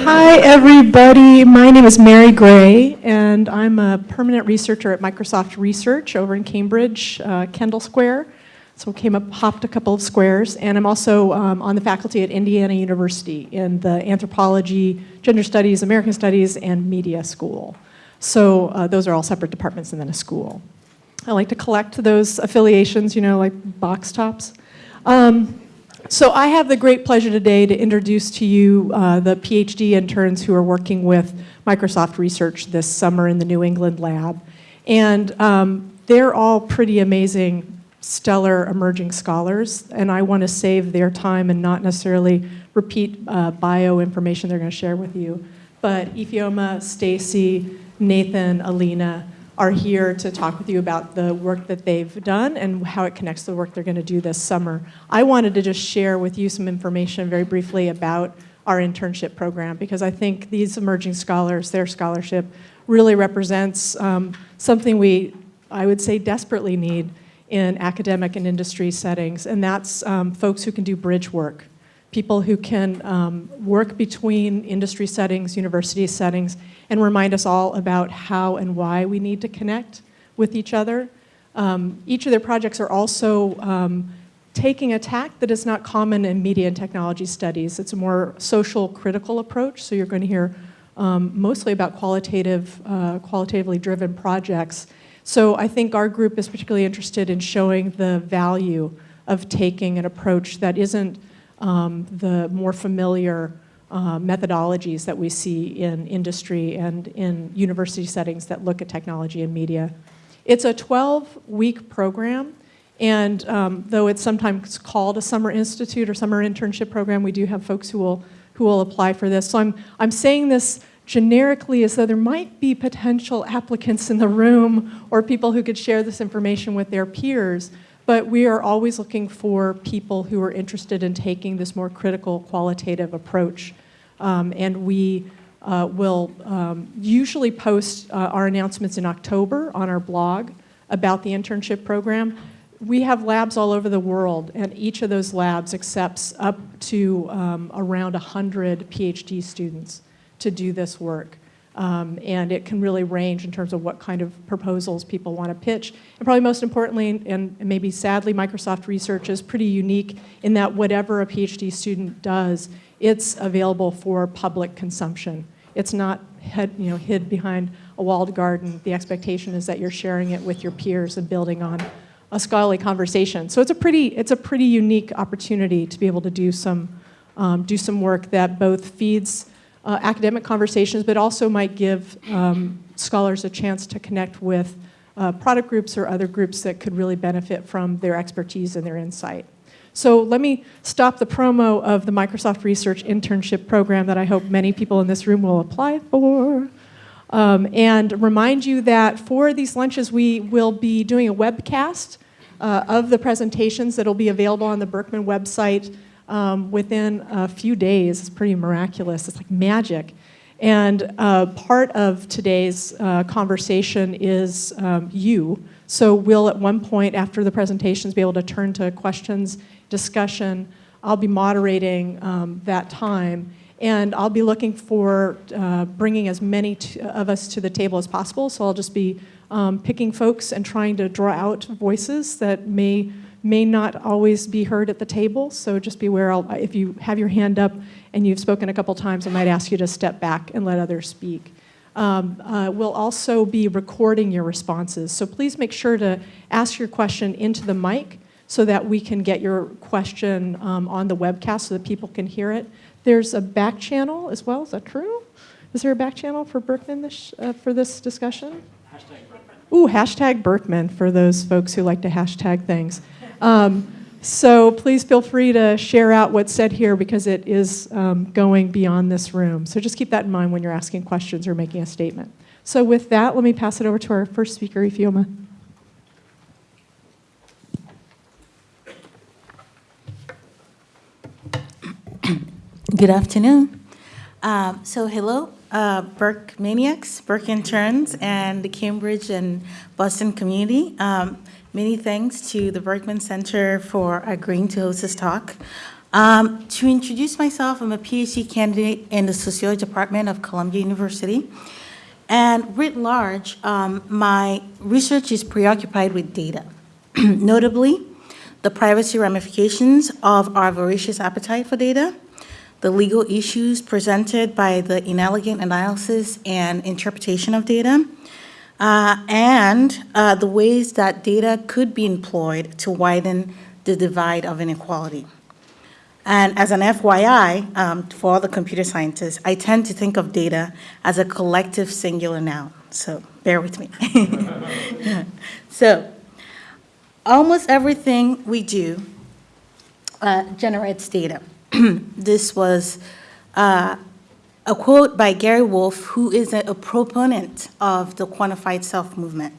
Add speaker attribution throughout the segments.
Speaker 1: Hi, everybody. My name is Mary Gray, and I'm a permanent researcher at Microsoft Research over in Cambridge, uh, Kendall Square. So came up, hopped a couple of squares, and I'm also um, on the faculty at Indiana University in the Anthropology, Gender Studies, American Studies, and Media School. So uh, those are all separate departments and then a school. I like to collect those affiliations, you know, like box tops. Um, so I have the great pleasure today to introduce to you uh, the PhD interns who are working with Microsoft Research this summer in the New England lab. And um, they're all pretty amazing, stellar emerging scholars, and I want to save their time and not necessarily repeat uh, bio information they're going to share with you. But Ifeoma, Stacy, Nathan, Alina, are here to talk with you about the work that they've done and how it connects to the work they're going to do this summer. I wanted to just share with you some information very briefly about our internship program because I think these emerging scholars, their scholarship, really represents um, something we, I would say, desperately need in academic and industry settings, and that's um, folks who can do bridge work people who can um, work between industry settings, university settings, and remind us all about how and why we need to connect with each other. Um, each of their projects are also um, taking a tack that is not common in media and technology studies. It's a more social critical approach, so you're going to hear um, mostly about qualitative, uh, qualitatively driven projects. So I think our group is particularly interested in showing the value of taking an approach that isn't um, the more familiar uh, methodologies that we see in industry and in university settings that look at technology and media. It's a 12-week program, and um, though it's sometimes called a summer institute or summer internship program, we do have folks who will, who will apply for this. So I'm, I'm saying this generically as though there might be potential applicants in the room or people who could share this information with their peers. But we are always looking for people who are interested in taking this more critical qualitative approach. Um, and we uh, will um, usually post uh, our announcements in October on our blog about the internship program. We have labs all over the world, and each of those labs accepts up to um, around 100 PhD students to do this work. Um, and it can really range in terms of what kind of proposals people want to pitch. And probably most importantly, and maybe sadly, Microsoft Research is pretty unique in that whatever a PhD student does, it's available for public consumption. It's not head, you know, hid behind a walled garden. The expectation is that you're sharing it with your peers and building on a scholarly conversation. So it's a pretty, it's a pretty unique opportunity to be able to do some, um, do some work that both feeds uh, academic conversations, but also might give um, scholars a chance to connect with uh, product groups or other groups that could really benefit from their expertise and their insight. So let me stop the promo of the Microsoft Research Internship Program that I hope many people in this room will apply for. Um, and remind you that for these lunches, we will be doing a webcast uh, of the presentations that will be available on the Berkman website um, within a few days. It's pretty miraculous. It's like magic. And uh, part of today's uh, conversation is um, you. So we'll at one point after the presentations be able to turn to questions, discussion. I'll be moderating um, that time. And I'll be looking for uh, bringing as many of us to the table as possible. So I'll just be um, picking folks and trying to draw out voices that may may not always be heard at the table, so just be aware, I'll, if you have your hand up and you've spoken a couple times, I might ask you to step back and let others speak. Um, uh, we'll also be recording your responses, so please make sure to ask your question into the mic so that we can get your question um, on the webcast so that people can hear it. There's a back channel as well, is that true? Is there a back channel for Berkman this, uh, for this discussion? Hashtag Berkman. Ooh, hashtag Berkman for those folks who like to hashtag things. Um, so please feel free to share out what's said here because it is um, going beyond this room. So just keep that in mind when you're asking questions or making a statement. So with that, let me pass it over to our first speaker, Ifeoma.
Speaker 2: Good afternoon. Um, so hello, uh, Burke Maniacs, Burke interns, and the Cambridge and Boston community. Um, Many thanks to the Berkman Center for agreeing to host this talk. Um, To introduce myself, I'm a PhD candidate in the Sociology Department of Columbia University. And writ large, um, my research is preoccupied with data, notably the privacy ramifications of our voracious appetite for data, the legal issues presented by the inelegant analysis and interpretation of data, uh, and uh, the ways that data could be employed to widen the divide of inequality. And as an FYI, um, for all the computer scientists, I tend to think of data as a collective singular noun, so bear with me. So, almost everything we do uh, generates data. This was uh, a quote by Gary Wolf, who is a a proponent of the quantified self movement.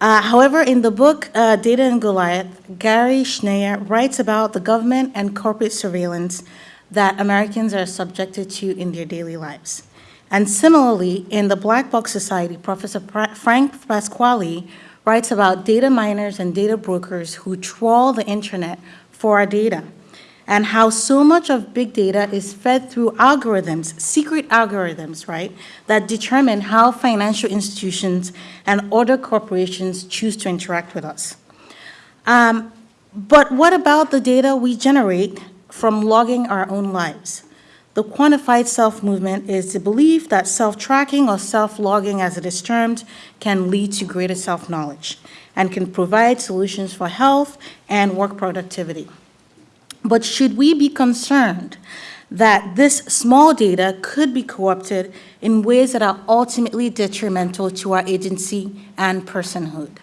Speaker 2: Uh, However, in the book uh, Data and Goliath, Gary Schneier writes about the government and corporate surveillance that Americans are subjected to in their daily lives. And similarly, in the Black Box Society, Professor Pra- Frank Pasquale writes about data miners and data brokers who trawl the internet for our data, and how so much of big data is fed through algorithms, secret algorithms, right, that determine how financial institutions and other corporations choose to interact with us. Um, But what about the data we generate from logging our own lives? The quantified self movement is the belief that self tracking or self logging, as it is termed, can lead to greater self knowledge and can provide solutions for health and work productivity. But should we be concerned that this small data could be co-opted in ways that are ultimately detrimental to our agency and personhood?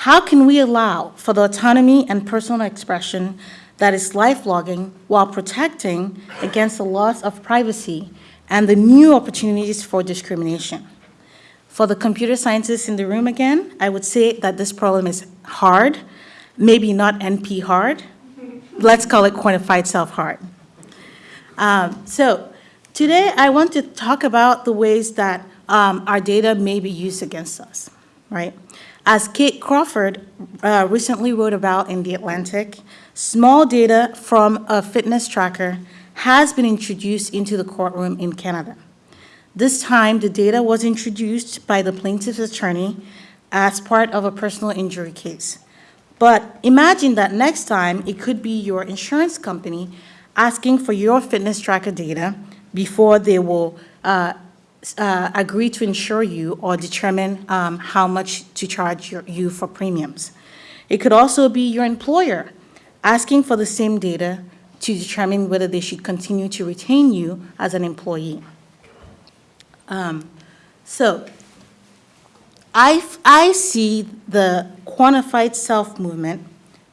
Speaker 2: How can we allow for the autonomy and personal expression that is life logging while protecting against the loss of privacy and the new opportunities for discrimination? For the computer scientists in the room again, I would say that this problem is hard, maybe not NP hard, let's call it quantified self-harm. Um, so today I want to talk about the ways that um, our data may be used against us, right? As Kate Crawford uh, recently wrote about in The Atlantic, small data from a fitness tracker has been introduced into the courtroom in Canada. This time, the data was introduced by the plaintiff's attorney as part of a personal injury case. But imagine that next time, it could be your insurance company asking for your fitness tracker data before they will uh, uh, agree to insure you or determine um, how much to charge your- you for premiums. It could also be your employer asking for the same data to determine whether they should continue to retain you as an employee. Um, So I, I see the quantified self movement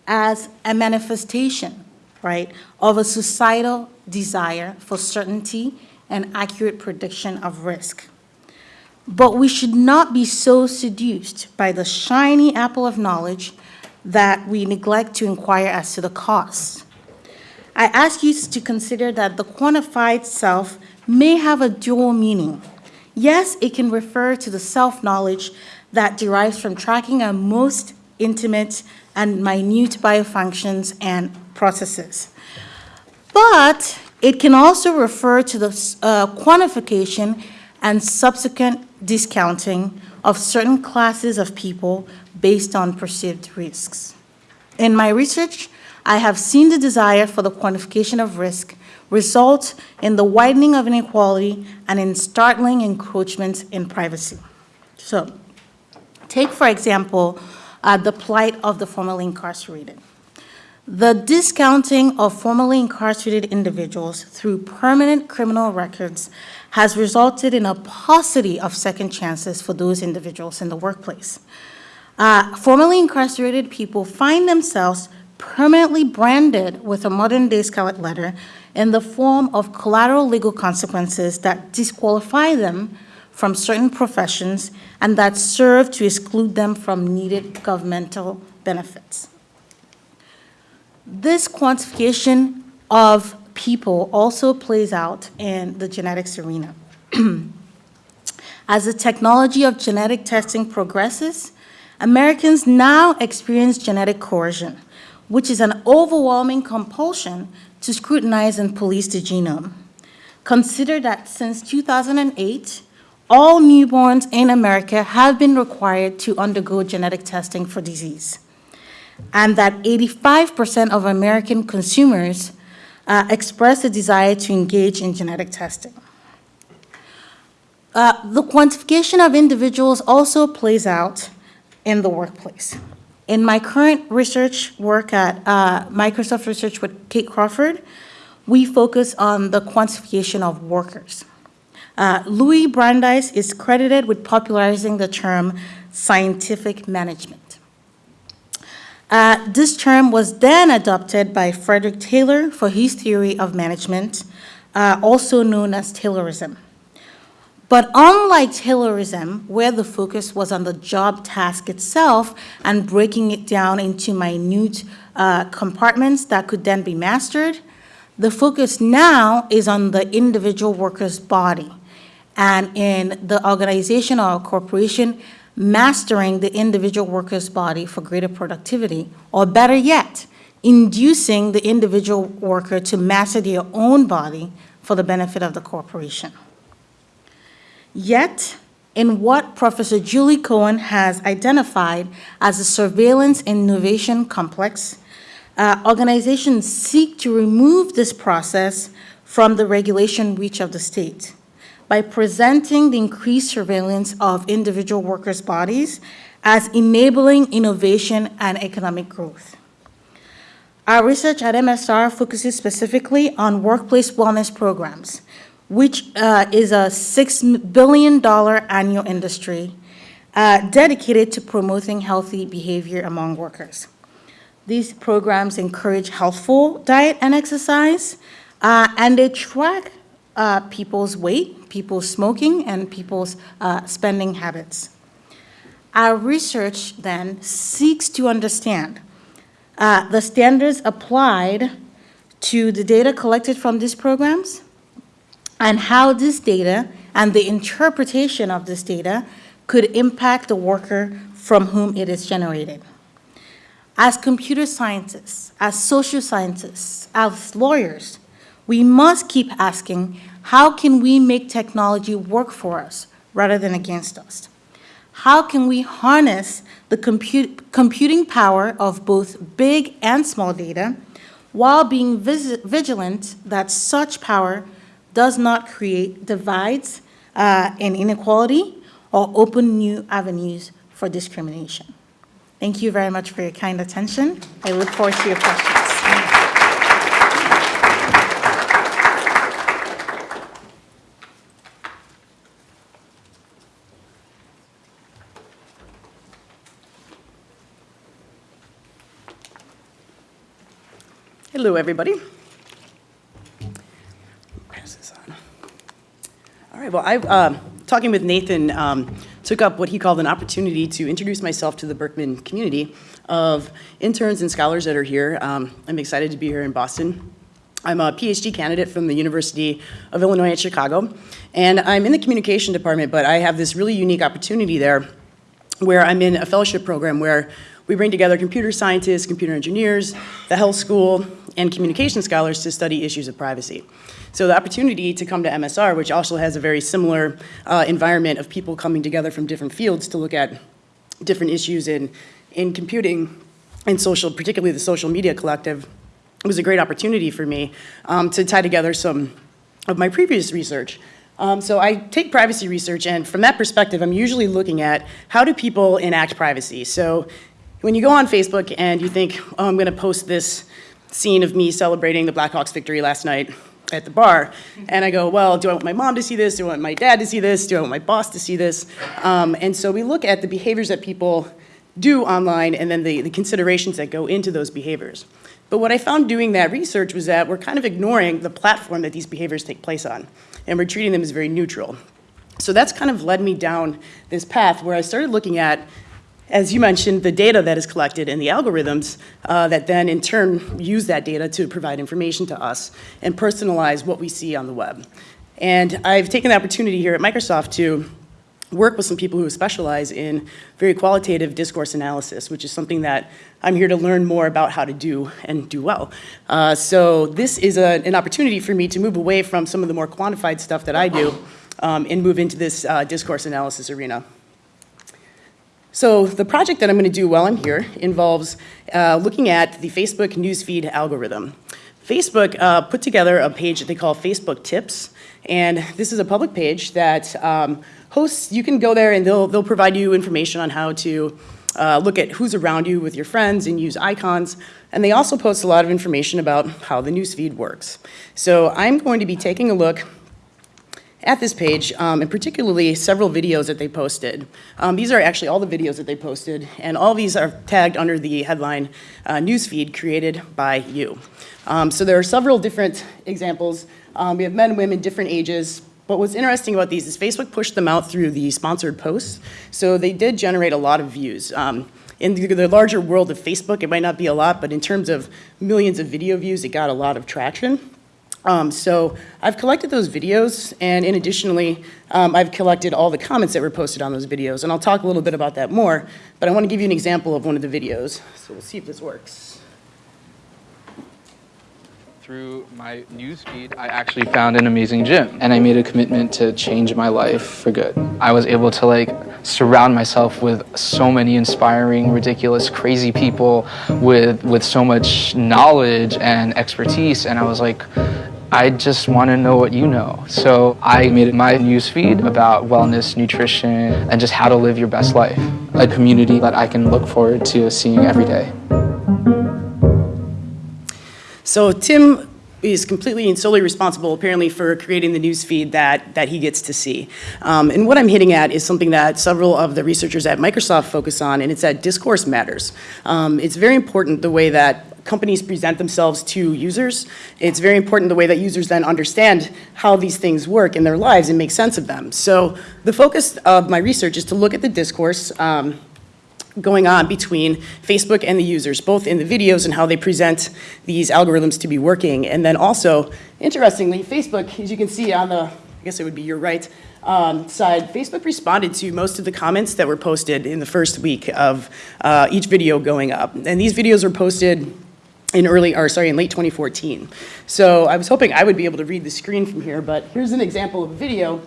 Speaker 2: as a manifestation, right, of a societal desire for certainty and accurate prediction of risk. But we should not be so seduced by the shiny apple of knowledge that we neglect to inquire as to the cost. I ask you to consider that the quantified self may have a dual meaning. Yes, it can refer to the self-knowledge that derives from tracking our most intimate and minute biofunctions and processes. But it can also refer to the uh, quantification and subsequent discounting of certain classes of people based on perceived risks. In my research, I have seen the desire for the quantification of risk result in the widening of inequality and in startling encroachments in privacy. So, take for example, uh, the plight of the formerly incarcerated. The discounting of formerly incarcerated individuals through permanent criminal records has resulted in a paucity of second chances for those individuals in the workplace. Uh, Formerly incarcerated people find themselves permanently branded with a modern-day scarlet letter in the form of collateral legal consequences that disqualify them from certain professions and that serve to exclude them from needed governmental benefits. This quantification of people also plays out in the genetics arena. As the technology of genetic testing progresses, Americans now experience genetic coercion, which is an overwhelming compulsion to scrutinize and police the genome. Consider that since 2008, all newborns in America have been required to undergo genetic testing for disease, and that 85% of American consumers uh, express a desire to engage in genetic testing. Uh, The quantification of individuals also plays out in the workplace. In my current research work at uh, Microsoft Research with Kate Crawford, we focus on the quantification of workers. Uh, Louis Brandeis is credited with popularizing the term scientific management. Uh, This term was then adopted by Frederick Taylor for his theory of management, uh, also known as Taylorism. But unlike Taylorism, where the focus was on the job task itself and breaking it down into minute uh, compartments that could then be mastered, the focus now is on the individual worker's body and in the organization or corporation mastering the individual worker's body for greater productivity, or better yet, inducing the individual worker to master their own body for the benefit of the corporation. Yet, in what Professor Julie Cohen has identified as a surveillance innovation complex, uh, organizations seek to remove this process from the regulation reach of the state by presenting the increased surveillance of individual workers' bodies as enabling innovation and economic growth. Our research at MSR focuses specifically on workplace wellness programs, which uh, is a $6 billion annual industry uh, dedicated to promoting healthy behavior among workers. These programs encourage healthful diet and exercise, uh, and they track uh, people's weight, people's smoking, and people's uh, spending habits. Our research then seeks to understand uh, the standards applied to the data collected from these programs and how this data and the interpretation of this data could impact the worker from whom it is generated. As computer scientists, as social scientists, as lawyers, we must keep asking, how can we make technology work for us rather than against us? How can we harness the computing power of both big and small data while being vigilant that such power does not create divides uh, and inequality or open new avenues for discrimination? Thank you very much for your kind attention. I look forward to your questions.
Speaker 3: Hello, everybody. Pass this on. All right, well, I, um, talking with Nathan, um, took up what he called an opportunity to introduce myself to the Berkman community of interns and scholars that are here. Um, I'm excited to be here in Boston. I'm a PhD candidate from the University of Illinois at Chicago, and I'm in the communication department, but I have this really unique opportunity there where I'm in a fellowship program where we bring together computer scientists, computer engineers, the health school, and communication scholars to study issues of privacy. So the opportunity to come to MSR, which also has a very similar uh, environment of people coming together from different fields to look at different issues in, in computing and social, particularly the social media collective, was a great opportunity for me um, to tie together some of my previous research. Um, so I take privacy research, and from that perspective, I'm usually looking at how do people enact privacy. So when you go on Facebook and you think, oh, I'm going to post this scene of me celebrating the Blackhawks victory last night at the bar, and I go, well, do I want my mom to see this? Do I want my dad to see this? Do I want my boss to see this? Um, and so we look at the behaviors that people do online and then the, the considerations that go into those behaviors. But what I found doing that research was that we're kind of ignoring the platform that these behaviors take place on, and we're treating them as very neutral. So that's kind of led me down this path where I started looking at, as you mentioned, the data that is collected and the algorithms uh, that then in turn use that data to provide information to us and personalize what we see on the web. And I've taken the opportunity here at Microsoft to work with some people who specialize in very qualitative discourse analysis, which is something that I'm here to learn more about how to do and do well. Uh, so this is a, an opportunity for me to move away from some of the more quantified stuff that I do um, and move into this uh, discourse analysis arena. So the project that I'm going to do while I'm here involves uh, looking at the Facebook newsfeed algorithm. Facebook uh, put together a page that they call Facebook Tips, and this is a public page that um, hosts, you can go there and they'll, they'll provide you information on how to uh, look at who's around you with your friends and use icons. And they also post a lot of information about how the newsfeed works. So I'm going to be taking a look at this page, um, and particularly several videos that they posted. Um, these are actually all the videos that they posted, and all these are tagged under the headline uh, newsfeed created by you. Um, so there are several different examples. Um, we have men women, different ages. But what's interesting about these is Facebook pushed them out through the sponsored posts, so they did generate a lot of views. Um, in the larger world of Facebook, it might not be a lot, but in terms of millions of video views, it got a lot of traction. Um, so I've collected those videos, and in additionally, um, I've collected all the comments that were posted on those videos, and I'll talk a little bit about that more, but I want to give you an example of one of the videos. So we'll see if this works.
Speaker 4: Through my newsfeed, I actually found an amazing gym, and I made a commitment to change my life for good. I was able to like surround myself with so many inspiring, ridiculous, crazy people with with so much knowledge and expertise, and I was like. I just want to know what you know. So I made my newsfeed about wellness, nutrition, and just how to live your best life. A community that I can look forward to seeing every day.
Speaker 3: So Tim is completely and solely responsible, apparently, for creating the news feed that, that he gets to see. Um, and what I'm hitting at is something that several of the researchers at Microsoft focus on, and it's that discourse matters. Um, it's very important the way that companies present themselves to users. It's very important the way that users then understand how these things work in their lives and make sense of them. So the focus of my research is to look at the discourse um, going on between Facebook and the users, both in the videos and how they present these algorithms to be working. And then also, interestingly, Facebook, as you can see on the, I guess it would be your right um, side, Facebook responded to most of the comments that were posted in the first week of uh, each video going up. And these videos were posted in early, or sorry, in late 2014. So I was hoping I would be able to read the screen from here, but here's an example of a video,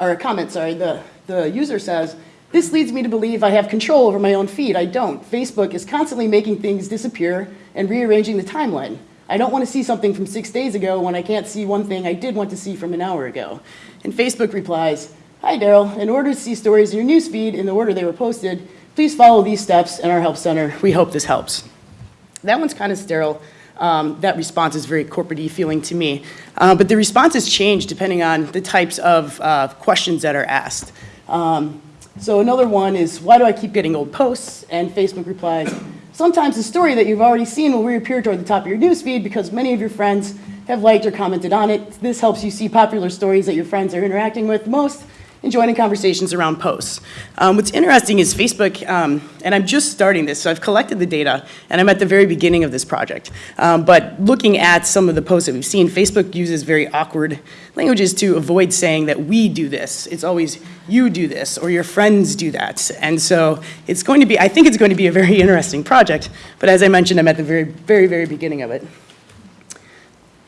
Speaker 3: or a comment, sorry. The, the user says, this leads me to believe I have control over my own feed. I don't. Facebook is constantly making things disappear and rearranging the timeline. I don't want to see something from six days ago when I can't see one thing I did want to see from an hour ago. And Facebook replies, Hi Daryl, in order to see stories in your newsfeed in the order they were posted, please follow these steps in our help center. We hope this helps. That one's kind of sterile. Um, that response is very corporate feeling to me. Uh, but the responses change depending on the types of uh, questions that are asked. Um, so another one is, why do I keep getting old posts? And Facebook replies, sometimes the story that you've already seen will reappear toward the top of your newsfeed because many of your friends have liked or commented on it. This helps you see popular stories that your friends are interacting with most and joining conversations around posts. Um, what's interesting is Facebook, um, and I'm just starting this, so I've collected the data, and I'm at the very beginning of this project. Um, but looking at some of the posts that we've seen, Facebook uses very awkward languages to avoid saying that we do this. It's always you do this, or your friends do that. And so it's going to be, I think it's going to be a very interesting project, but as I mentioned, I'm at the very, very, very beginning of it.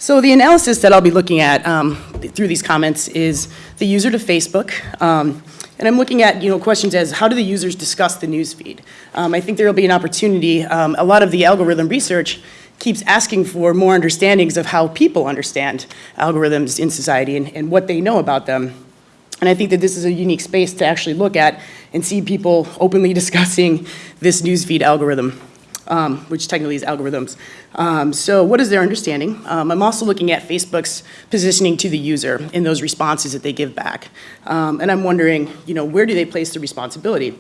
Speaker 3: So the analysis that I'll be looking at um, through these comments is the user to Facebook. Um, and I'm looking at you know, questions as how do the users discuss the newsfeed? Um, I think there will be an opportunity. Um, a lot of the algorithm research keeps asking for more understandings of how people understand algorithms in society and, and what they know about them. And I think that this is a unique space to actually look at and see people openly discussing this newsfeed algorithm um, which technically is algorithms. Um, so what is their understanding? Um, I'm also looking at Facebook's positioning to the user in those responses that they give back. Um, and I'm wondering, you know, where do they place the responsibility?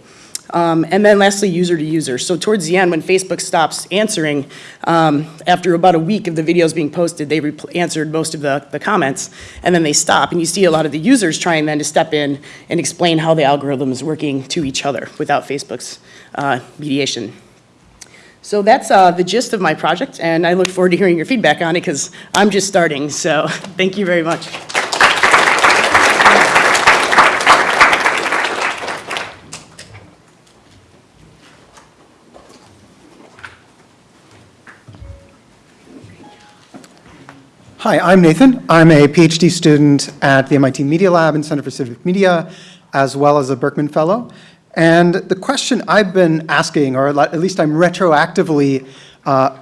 Speaker 3: Um, and then lastly, user to user. So towards the end, when Facebook stops answering, um, after about a week of the videos being posted, they answered most of the, the comments, and then they stop. And you see a lot of the users trying then to step in and explain how the algorithm is working to each other without Facebook's uh, mediation. So that's uh, the gist of my project, and I look forward to hearing your feedback on it because I'm just starting. So thank you very much.
Speaker 5: Hi, I'm Nathan. I'm a PhD student at the MIT Media Lab and Center for Civic Media, as well as a Berkman Fellow. And the question I've been asking, or at least I'm retroactively uh,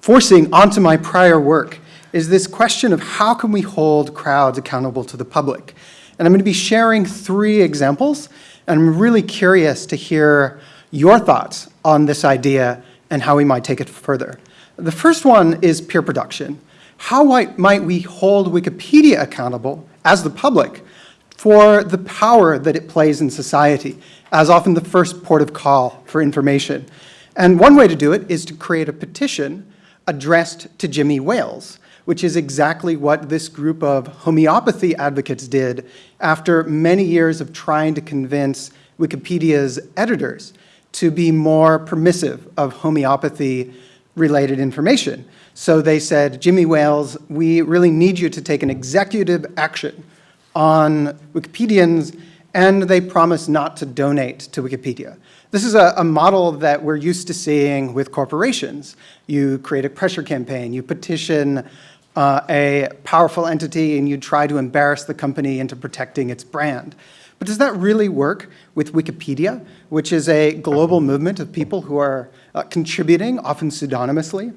Speaker 5: forcing onto my prior work, is this question of how can we hold crowds accountable to the public? And I'm going to be sharing three examples, and I'm really curious to hear your thoughts on this idea and how we might take it further. The first one is peer production. How might we hold Wikipedia accountable as the public for the power that it plays in society as often the first port of call for information? And one way to do it is to create a petition addressed to Jimmy Wales, which is exactly what this group of homeopathy advocates did after many years of trying to convince Wikipedia's editors to be more permissive of homeopathy-related information. So they said, Jimmy Wales, we really need you to take an executive action on Wikipedians, and they promise not to donate to Wikipedia. This is a, a, model that we're used to seeing with corporations. You create a pressure campaign, you petition uh, a powerful entity and you try to embarrass the company into protecting its brand. But does that really work with Wikipedia, which is a global movement of people who are uh, contributing, often pseudonymously?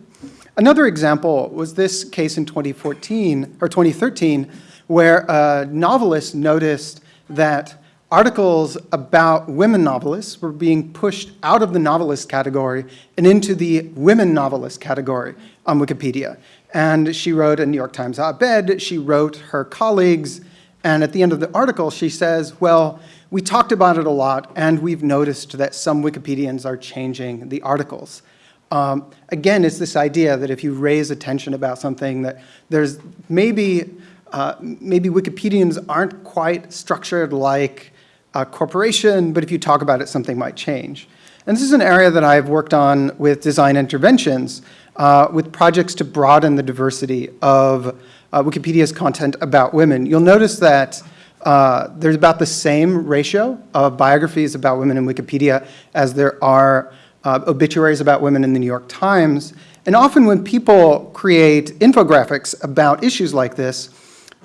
Speaker 5: Another example was this case in 2014 or 2013, where a novelist noticed that articles about women novelists were being pushed out of the novelist category and into the women novelist category on Wikipedia. And she wrote a New York Times op-ed, she wrote her colleagues, and at the end of the article she says, well, we talked about it a lot and we've noticed that some Wikipedians are changing the articles. Um, again, it's this idea that if you raise attention about something that there's maybe, uh, maybe Wikipedians aren't quite structured like a corporation, but if you talk about it, something might change. And this is an area that I've worked on with design interventions, uh, with projects to broaden the diversity of uh, Wikipedia's content about women. You'll notice that uh, there's about the same ratio of biographies about women in Wikipedia as there are uh, obituaries about women in the New York Times. And often when people create infographics about issues like this,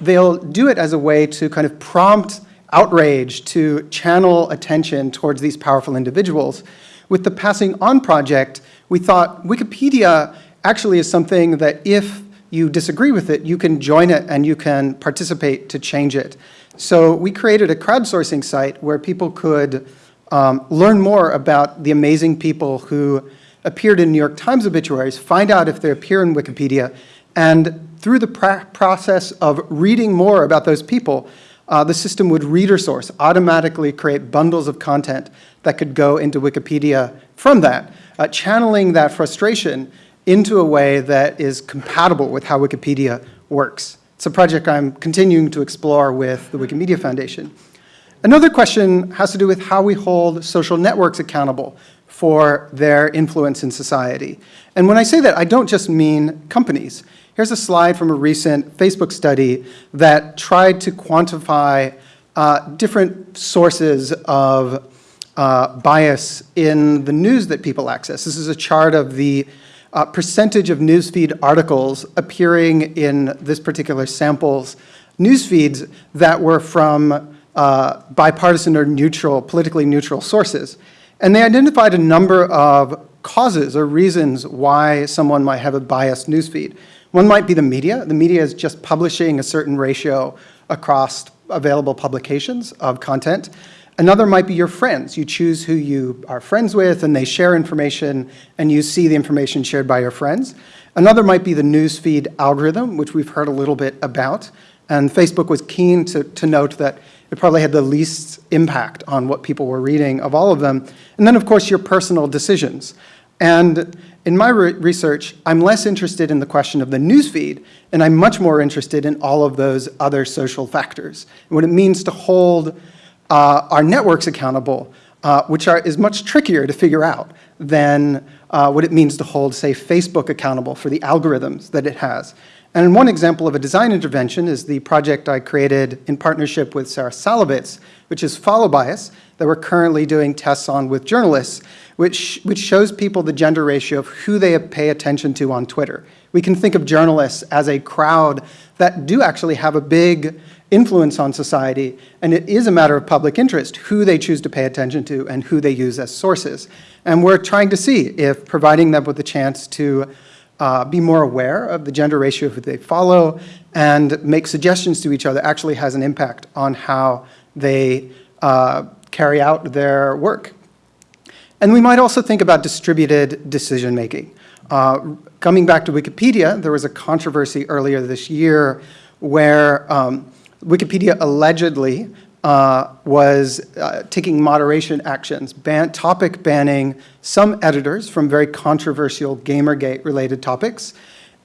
Speaker 5: they'll do it as a way to kind of prompt outrage, to channel attention towards these powerful individuals. With the Passing On project, we thought Wikipedia actually is something that if you disagree with it, you can join it and you can participate to change it. So we created a crowdsourcing site where people could um, learn more about the amazing people who appeared in New York Times obituaries, find out if they appear in Wikipedia, and through the process of reading more about those people, uh, the system would reader source, automatically create bundles of content that could go into Wikipedia from that, uh, channeling that frustration into a way that is compatible with how Wikipedia works. It's a project I'm continuing to explore with the Wikimedia Foundation. Another question has to do with how we hold social networks accountable for their influence in society. And when I say that, I don't just mean companies. Here's a slide from a recent Facebook study that tried to quantify uh, different sources of uh, bias in the news that people access. This is a chart of the uh, percentage of newsfeed articles appearing in this particular sample's newsfeeds that were from uh, bipartisan or neutral, politically neutral sources. And they identified a number of causes or reasons why someone might have a biased newsfeed. One might be the media. The media is just publishing a certain ratio across available publications of content. Another might be your friends. You choose who you are friends with and they share information and you see the information shared by your friends. Another might be the newsfeed algorithm, which we've heard a little bit about. And Facebook was keen to, to note that it probably had the least impact on what people were reading of all of them. And then, of course, your personal decisions. And in my re research, I'm less interested in the question of the newsfeed, and I'm much more interested in all of those other social factors, and what it means to hold uh, our networks accountable, uh, which are, is much trickier to figure out than uh, what it means to hold, say, Facebook accountable for the algorithms that it has. And one example of a design intervention is the project I created in partnership with Sarah Szalavitz, which is Follow Bias, that we're currently doing tests on with journalists, which, which shows people the gender ratio of who they pay attention to on Twitter. We can think of journalists as a crowd that do actually have a big influence on society, and it is a matter of public interest who they choose to pay attention to and who they use as sources. And we're trying to see if providing them with a chance to uh, be more aware of the gender ratio who they follow and make suggestions to each other actually has an impact on how they uh, carry out their work. And we might also think about distributed decision-making. Uh, coming back to Wikipedia, there was a controversy earlier this year where um, Wikipedia allegedly uh, was uh, taking moderation actions, ban topic banning some editors from very controversial Gamergate-related topics.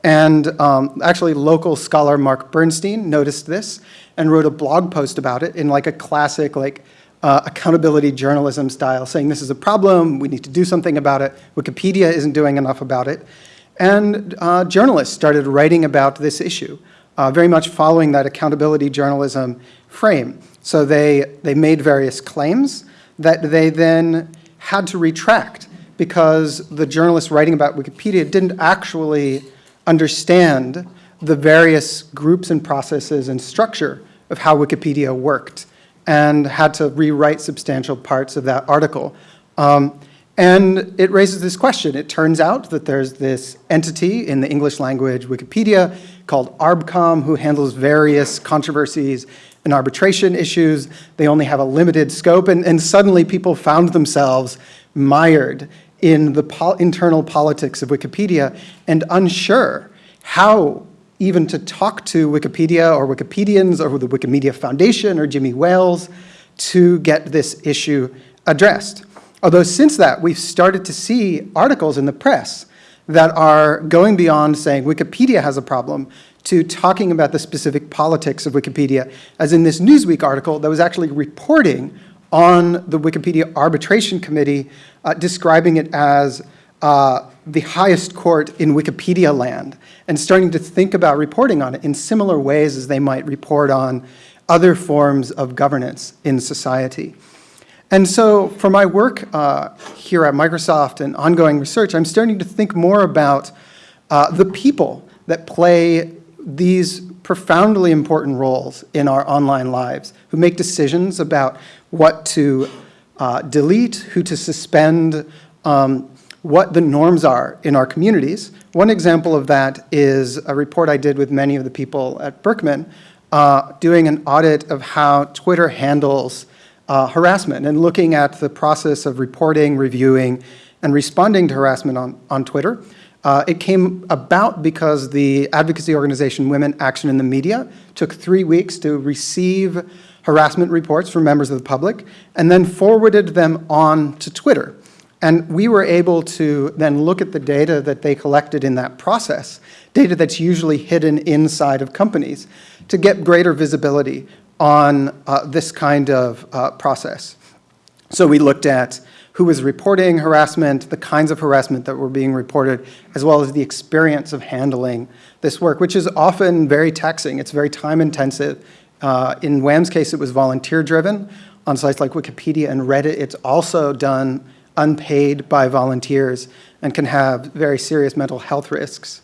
Speaker 5: And um, actually, local scholar Mark Bernstein noticed this and wrote a blog post about it in like a classic like uh, accountability journalism style, saying this is a problem, we need to do something about it, Wikipedia isn't doing enough about it. And uh, journalists started writing about this issue, uh, very much following that accountability journalism frame. So they, they made various claims that they then had to retract because the journalists writing about Wikipedia didn't actually understand the various groups and processes and structure of how Wikipedia worked and had to rewrite substantial parts of that article. Um, and it raises this question. It turns out that there's this entity in the English language Wikipedia called ARBCOM who handles various controversies and arbitration issues. They only have a limited scope, and, and suddenly people found themselves mired in the pol internal politics of Wikipedia and unsure how even to talk to Wikipedia or Wikipedians or the Wikimedia Foundation or Jimmy Wales to get this issue addressed. Although since that, we've started to see articles in the press that are going beyond saying Wikipedia has a problem to talking about the specific politics of Wikipedia, as in this Newsweek article that was actually reporting on the Wikipedia Arbitration Committee, uh, describing it as uh, the highest court in Wikipedia land and starting to think about reporting on it in similar ways as they might report on other forms of governance in society. And so for my work uh, here at Microsoft and ongoing research, I'm starting to think more about uh, the people that play these profoundly important roles in our online lives, who make decisions about what to uh, delete, who to suspend, um, what the norms are in our communities. One example of that is a report I did with many of the people at Berkman, uh, doing an audit of how Twitter handles uh, harassment and looking at the process of reporting, reviewing, and responding to harassment on, on Twitter. Uh, it came about because the advocacy organization Women Action in the Media took three weeks to receive harassment reports from members of the public and then forwarded them on to Twitter. And we were able to then look at the data that they collected in that process, data that's usually hidden inside of companies, to get greater visibility on uh, this kind of uh, process. So we looked at who was reporting harassment, the kinds of harassment that were being reported, as well as the experience of handling this work, which is often very taxing. It's very time intensive. Uh, in WAM's case, it was volunteer driven. On sites like Wikipedia and Reddit, it's also done unpaid by volunteers and can have very serious mental health risks.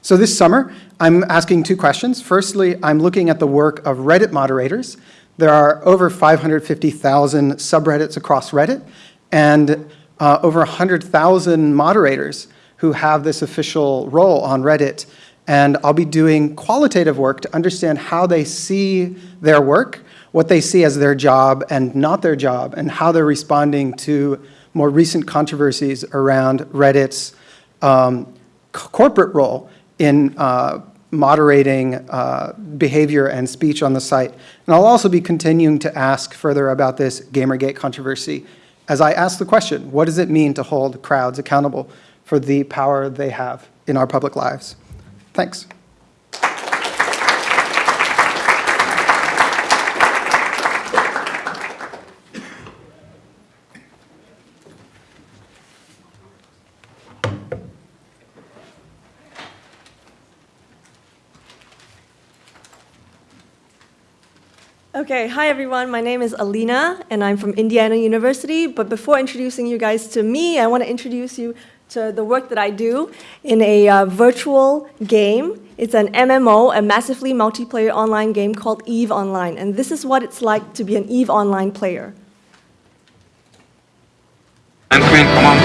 Speaker 5: So this summer, I'm asking two questions. Firstly, I'm looking at the work of Reddit moderators. There are over 550,000 subreddits across Reddit and uh, over 100,000 moderators who have this official role on Reddit. And I'll be doing qualitative work to understand how they see their work, what they see as their job and not their job, and how they're responding to more recent controversies around Reddit's um, corporate role in uh, moderating uh, behavior and speech on the site. And I'll also be continuing to ask further about this Gamergate controversy as I ask the question, what does it mean to hold crowds accountable for the power they have in our public lives? Thanks.
Speaker 6: Okay, hi everyone. My name is Alina, and I'm from Indiana University. But before introducing you guys to me, I want to introduce you to the work that I do in a uh, virtual game. It's an MMO, a massively multiplayer online game called EVE Online. And this is what it's like to be an EVE Online player.
Speaker 7: I'm Queen, come on.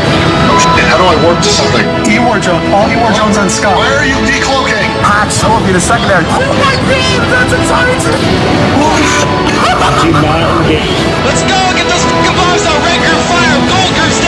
Speaker 8: Oh shit, how do I work this thing?
Speaker 5: E-War Jones, all E-War Jones on Scott.
Speaker 8: Where are you decloaking?
Speaker 5: Patch, that will be the secondary. Oh my god, that's a Titan!
Speaker 7: Let's go! Get those fucking bombs out! Raker, fire! Golker,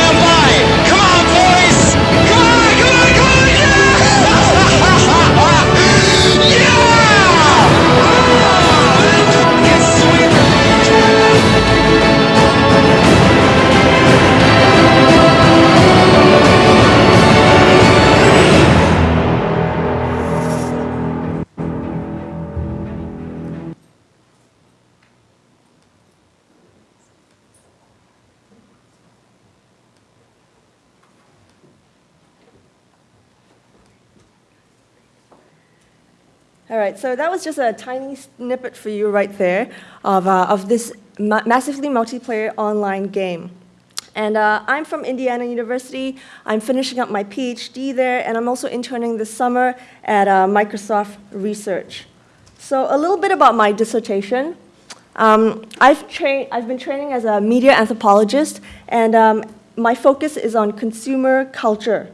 Speaker 6: right, so that was just a tiny snippet for you right there of, uh, of this ma- massively multiplayer online game. And uh, I'm from Indiana University. I'm finishing up my PhD there, and I'm also interning this summer at uh, Microsoft Research. So, a little bit about my dissertation. Um, I've, I've been training as a media anthropologist, and um, my focus is on consumer culture.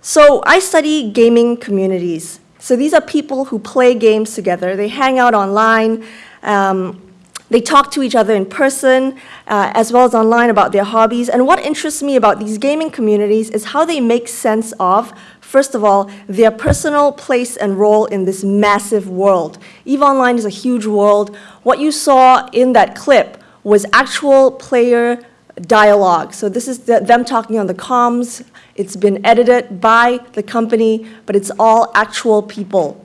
Speaker 6: So I study gaming communities. So these are people who play games together. They hang out online. Um, they talk to each other in person, uh, as well as online about their hobbies. And what interests me about these gaming communities is how they make sense of, first of all, their personal place and role in this massive world. EVE Online is a huge world. What you saw in that clip was actual player dialogue. So this is the, them talking on the comms. It's been edited by the company, but it's all actual people.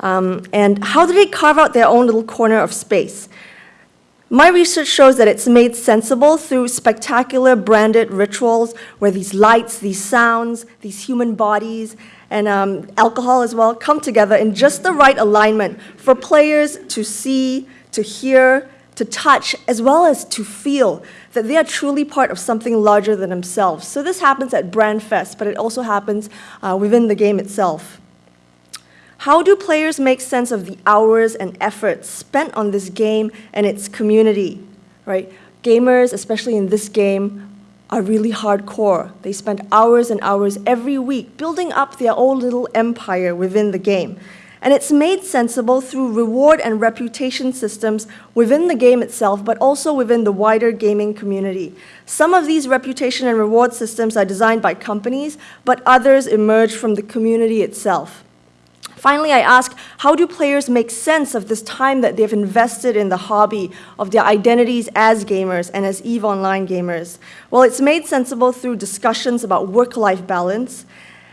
Speaker 6: Um, and how do they carve out their own little corner of space? My research shows that it's made sensible through spectacular branded rituals where these lights, these sounds, these human bodies, and um, alcohol as well come together in just the right alignment for players to see, to hear, to touch, as well as to feel that they are truly part of something larger than themselves. So this happens at Brand Fest, but it also happens uh, within the game itself. How do players make sense of the hours and effort spent on this game and its community? Right? Gamers, especially in this game, are really hardcore. They spend hours and hours every week building up their own little empire within the game. And it's made sensible through reward and reputation systems within the game itself, but also within the wider gaming community. Some of these reputation and reward systems are designed by companies, but others emerge from the community itself. Finally, I ask, how do players make sense of this time that they've invested in the hobby, of their identities as gamers and as EVE Online gamers? Well, it's made sensible through discussions about work-life balance,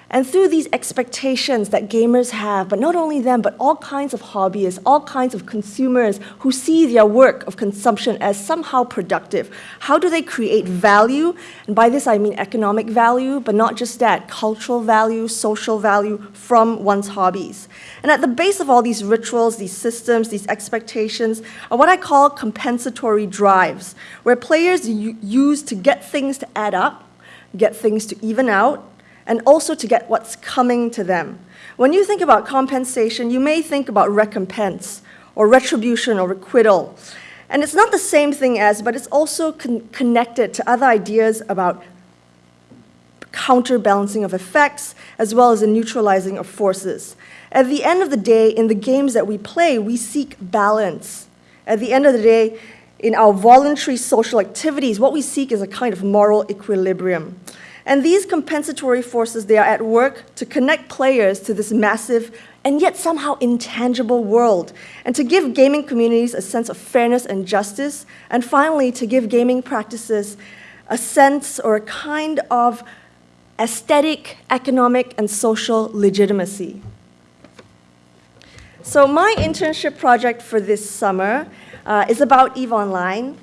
Speaker 6: and through these expectations that gamers have, but not only them, but all kinds of hobbyists, all kinds of consumers who see their work of consumption as somehow productive, how do they create value? And by this I mean economic value, but not just that, cultural value, social value from one's hobbies. And at the base of all these rituals, these systems, these expectations are what I call compensatory drives, where players use to get things to add up, get things to even out, and also to get what's coming to them. When you think about compensation, you may think about recompense or retribution or requital. And it's not the same thing as, but it's also con connected to other ideas about counterbalancing of effects as well as the neutralizing of forces. At the end of the day, in the games that we play, we seek balance. At the end of the day, in our voluntary social activities, what we seek is a kind of moral equilibrium. And these compensatory forces, they are at work to connect players to this massive and yet somehow intangible world, and to give gaming communities a sense of fairness and justice, and finally, to give gaming practices a sense or a kind of aesthetic, economic, and social legitimacy. So my internship project for this summer uh, is about EVE Online,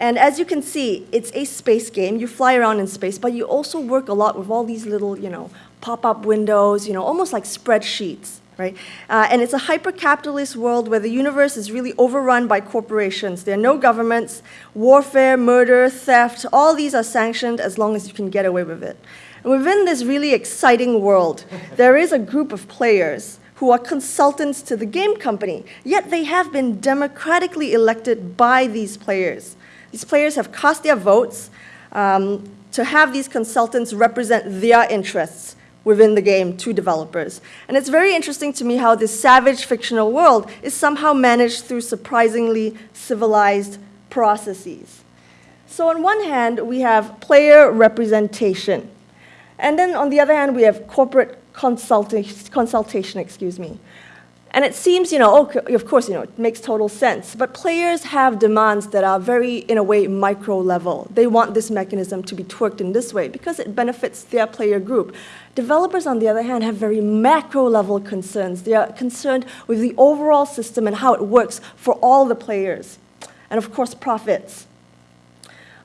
Speaker 6: and as you can see, it's a space game. You fly around in space, but you also work a lot with all these little, you know, pop-up windows, you know, almost like spreadsheets. right? Uh, and it's a hyper-capitalist world where the universe is really overrun by corporations. There are no governments. Warfare, murder, theft, all these are sanctioned as long as you can get away with it. And within this really exciting world, there is a group of players who are consultants to the game company, yet they have been democratically elected by these players. These players have cast their votes um, to have these consultants represent their interests within the game to developers. And it's very interesting to me how this savage fictional world is somehow managed through surprisingly civilized processes. So on one hand, we have player representation. And then on the other hand, we have corporate consulta- consultation, excuse me. And it seems, you know, oh, okay, of course, you know, it makes total sense. But players have demands that are very, in a way, micro level. They want this mechanism to be twerked in this way because it benefits their player group. Developers, on the other hand, have very macro level concerns. They are concerned with the overall system and how it works for all the players. And of course, profits.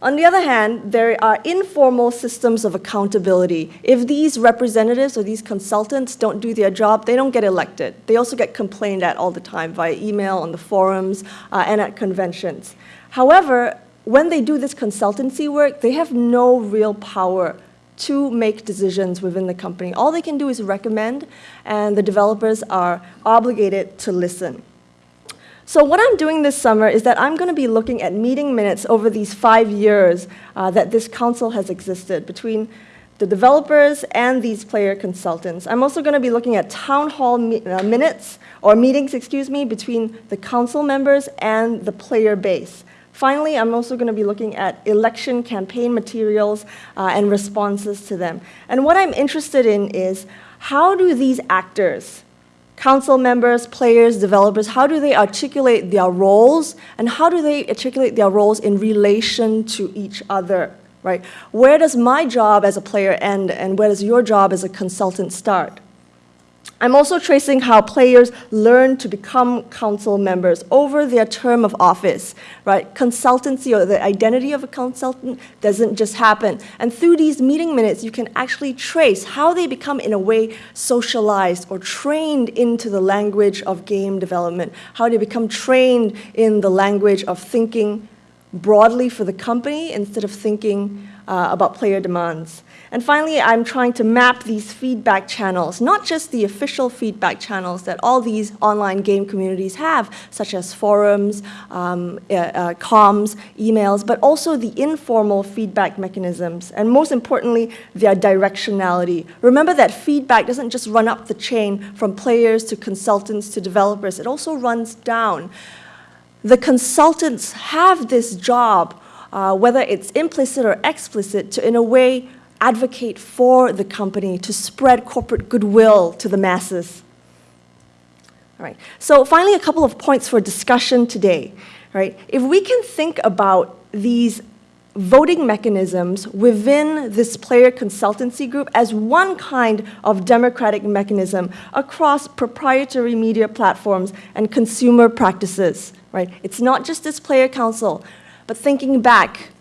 Speaker 6: On the other hand, there are informal systems of accountability. If these representatives or these consultants don't do their job, they don't get elected. They also get complained at all the time via email, on the forums, uh, and at conventions. However, when they do this consultancy work, they have no real power to make decisions within the company. All they can do is recommend, and the developers are obligated to listen. So what I'm doing this summer is that I'm going to be looking at meeting minutes over these five years uh, that this council has existed between the developers and these player consultants. I'm also going to be looking at town hall uh, minutes, or meetings, excuse me, between the council members and the player base. Finally, I'm also going to be looking at election campaign materials uh, and responses to them. And what I'm interested in is how do these actors, council members, players, developers, how do they articulate their roles and how do they articulate their roles in relation to each other, right? Where does my job as a player end and where does your job as a consultant start? I'm also tracing how players learn to become council members over their term of office, right? Consultancy or the identity of a consultant doesn't just happen. And through these meeting minutes, you can actually trace how they become, in a way, socialized or trained into the language of game development, how they become trained in the language of thinking broadly for the company instead of thinking uh, about player demands. And finally, I'm trying to map these feedback channels, not just the official feedback channels that all these online game communities have, such as forums, um, uh, uh, comms, emails, but also the informal feedback mechanisms, and most importantly, their directionality. Remember that feedback doesn't just run up the chain from players to consultants to developers, it also runs down. The consultants have this job, uh, whether it's implicit or explicit, to in a way advocate for the company to spread corporate goodwill to the masses. All right. So finally, a couple of points for discussion today. Right. If we can think about these voting mechanisms within this player consultancy group as one kind of democratic mechanism across proprietary media platforms and consumer practices, right? It's not just this player council, but thinking back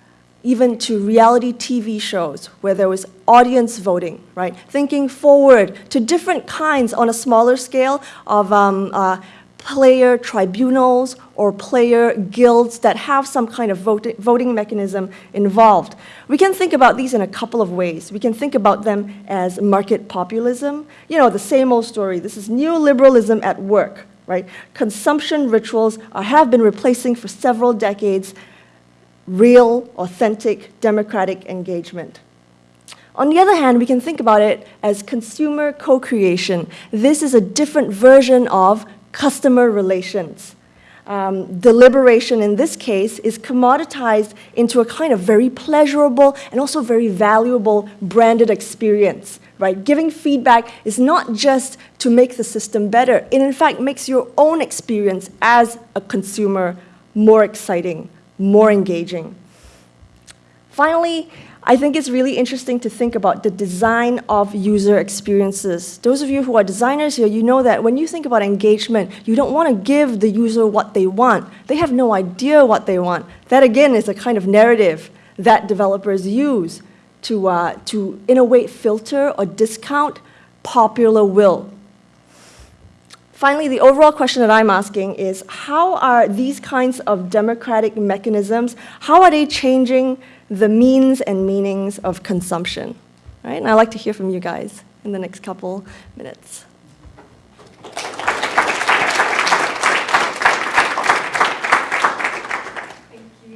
Speaker 6: even to reality TV shows where there was audience voting, right? Thinking forward to different kinds on a smaller scale of um, uh, player tribunals or player guilds that have some kind of voting, voting mechanism involved. We can think about these in a couple of ways. We can think about them as market populism. You know, the same old story. This is neoliberalism at work, right? Consumption rituals are, have been replacing for several decades real, authentic, democratic engagement. On the other hand, we can think about it as consumer co-creation. This is a different version of customer relations. Um, deliberation in this case is commoditized into a kind of very pleasurable and also very valuable branded experience, right? Giving feedback is not just to make the system better. It in fact makes your own experience as a consumer more exciting, more engaging. Finally, I think it's really interesting to think about the design of user experiences. Those of you who are designers here, you know that when you think about engagement, you don't want to give the user what they want. They have no idea what they want. That, again, is a kind of narrative that developers use to, uh, to in a way, filter or discount popular will. Finally, the overall question that I'm asking is, how are these kinds of democratic mechanisms, how are they changing the means and meanings of consumption? Right? And I'd like to hear from you guys in the next couple minutes.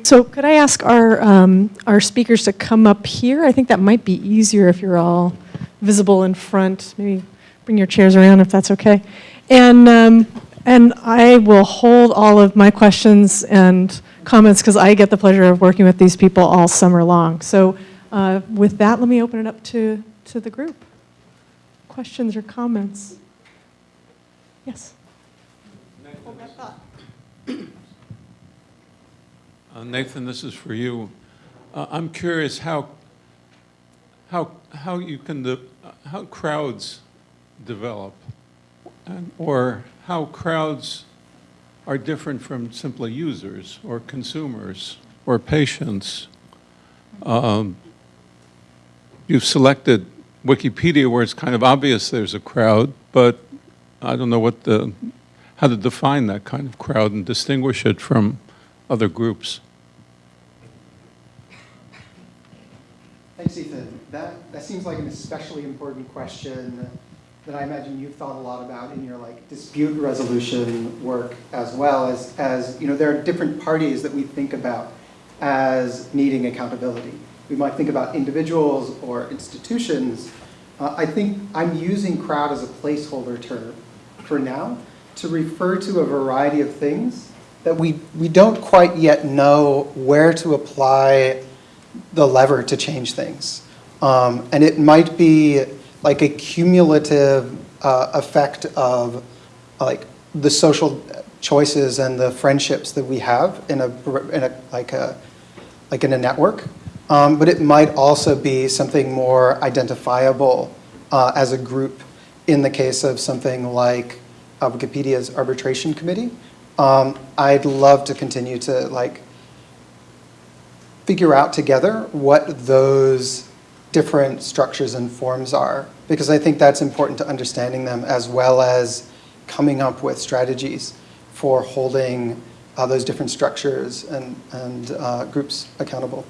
Speaker 1: So could I ask our, um, our speakers to come up here? I think that might be easier if you're all visible in front. Maybe bring your chairs around if that's okay. And, um, and I will hold all of my questions and comments because I get the pleasure of working with these people all summer long. So uh, with that, let me open it up to, to the group. Questions or comments? Yes.
Speaker 9: Uh, Nathan, this is for you. Uh, I'm curious how, how, how you can, how crowds develop, and, or how crowds are different from simply users or consumers or patients. Um, you've selected Wikipedia where it's kind of obvious there's a crowd, but I don't know what the, how to define that kind of crowd and distinguish it from other groups.
Speaker 5: Thanks, Ethan. That, that seems like an especially important question that I imagine you've thought a lot about in your like dispute resolution work as well as, as you know, there are different parties that we think about as needing accountability. We might think about individuals or institutions. Uh, I think I'm using crowd as a placeholder term for now to refer to a variety of things that we, we don't quite yet know where to apply the lever to change things. Um, and it might be like a cumulative uh, effect of like the social choices and the friendships that we have in a, in a like a like in a network. Um, but it might also be something more identifiable uh, as a group in the case of something like uh, Wikipedia's arbitration committee. Um, I'd love to continue to like figure out together what those different structures and forms are, because I think that's important to understanding them as well as coming up with strategies for holding uh, those different structures and, and uh, groups accountable.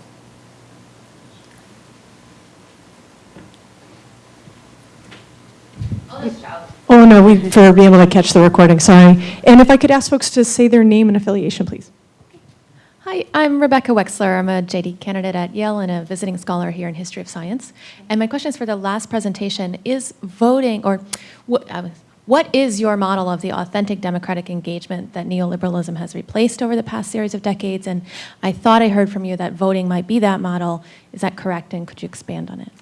Speaker 1: Oh, no, we, for being able to catch the recording, sorry. And if I could ask folks to say their name and affiliation, please.
Speaker 10: Hi, I'm Rebecca Wexler. I'm a JD candidate at Yale and a visiting scholar here in history of science. And my question is for the last presentation, is voting, or what, uh, what is your model of the authentic democratic engagement that neoliberalism has replaced over the past series of decades? And I thought I heard from you that voting might be that model. Is that correct, and could you expand on it?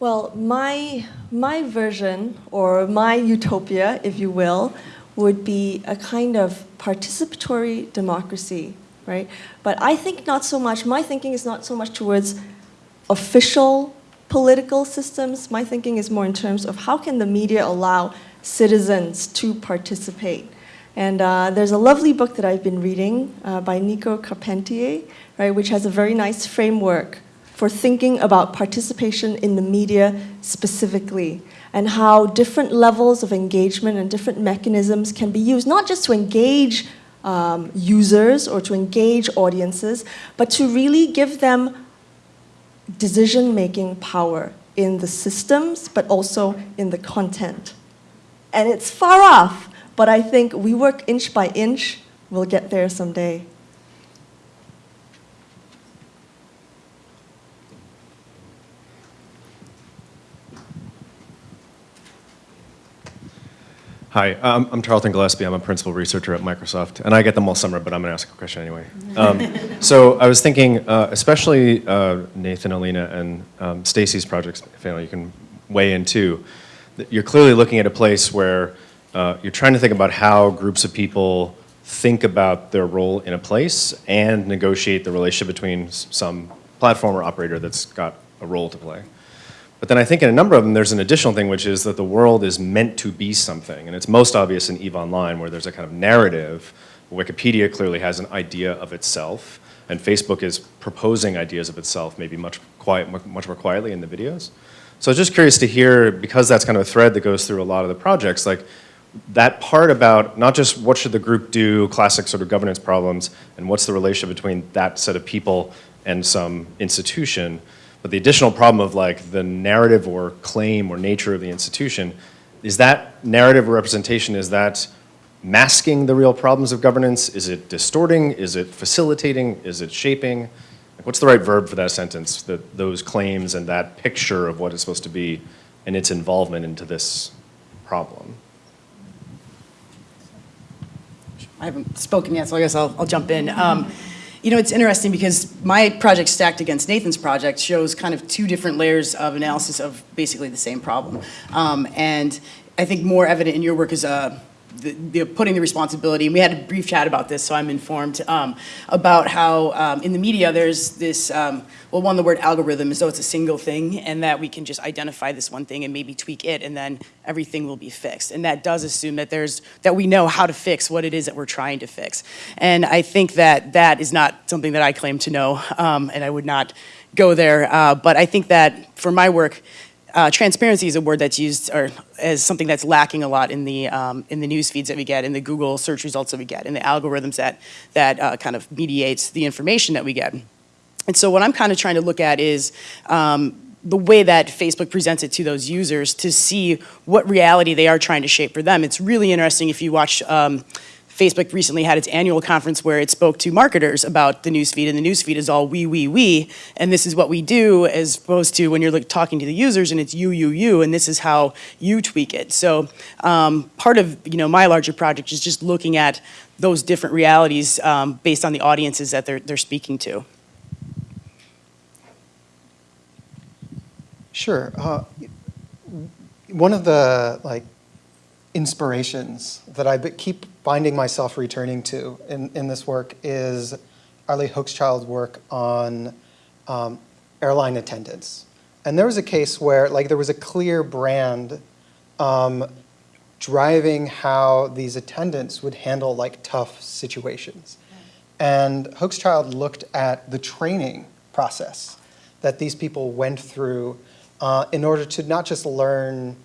Speaker 6: Well, my, my version, or my utopia, if you will, would be a kind of participatory democracy, right? But I think not so much, my thinking is not so much towards official political systems. My thinking is more in terms of how can the media allow citizens to participate. And uh, there's a lovely book that I've been reading uh, by Nico Carpentier, right, which has a very nice framework for thinking about participation in the media specifically and how different levels of engagement and different mechanisms can be used, not just to engage um, users or to engage audiences, but to really give them decision-making power in the systems, but also in the content. And it's far off, but I think we work inch by inch, we'll get there someday.
Speaker 11: Hi, um, I'm Tarleton Gillespie. I'm a principal researcher at Microsoft, and I get them all summer, but I'm going to ask a question anyway. Um, so I was thinking, uh, especially uh, Nathan, Aleena, and um, Stacy's projects, family, you can weigh in too. You're clearly looking at a place where uh, you're trying to think about how groups of people think about their role in a place and negotiate the relationship between some platform or operator that's got a role to play. But then I think in a number of them, there's an additional thing, which is that the world is meant to be something. And it's most obvious in EVE Online, where there's a kind of narrative. Wikipedia clearly has an idea of itself, and Facebook is proposing ideas of itself, maybe much, quiet, much more quietly in the videos. So just curious to hear, because that's kind of a thread that goes through a lot of the projects, like that part about not just what should the group do, classic sort of governance problems, and what's the relationship between that set of people and some institution, but the additional problem of like the narrative or claim or nature of the institution, is that narrative or representation, is that masking the real problems of governance? Is it distorting? Is it facilitating? Is it shaping? Like, what's the right verb for that sentence, that those claims and that picture of what it's supposed to be and its involvement into this problem?
Speaker 3: I haven't spoken yet, so I guess I'll, I'll jump in. Um, you know, it's interesting because my project stacked against Nathan's project shows kind of two different layers of analysis of basically the same problem. Um, and I think more evident in your work is uh, the, the putting the responsibility, and we had a brief chat about this, so I'm informed, um, about how um, in the media there's this, um, well, one, the word algorithm as though it's a single thing, and that we can just identify this one thing and maybe tweak it, and then everything will be fixed. And that does assume that there's, that we know how to fix what it is that we're trying to fix. And I think that that is not something that I claim to know, um, and I would not go there. Uh, but I think that for my work, uh, transparency is a word that's used or as something that's lacking a lot in the um, in the news feeds that we get, in the Google search results that we get, in the algorithms that that uh, kind of mediates the information that we get. And so what I'm kind of trying to look at is um, the way that Facebook presents it to those users to see what reality they are trying to shape for them. It's really interesting if you watch. Um, Facebook recently had its annual conference where it spoke to marketers about the newsfeed, and the newsfeed is all we, we, we, and this is what we do, as opposed to when you're like, talking to the users and it's you, you, you, and this is how you tweak it. So um, part of you know my larger project is just looking at those different realities um, based on the audiences that they're they're speaking to.
Speaker 5: Sure. Uh, one of the like inspirations that I keep finding myself returning to in, in this work is Arlie Hochschild's work on um, airline attendants. And there was a case where like there was a clear brand um, driving how these attendants would handle like tough situations. And Hochschild looked at the training process that these people went through uh, in order to not just learn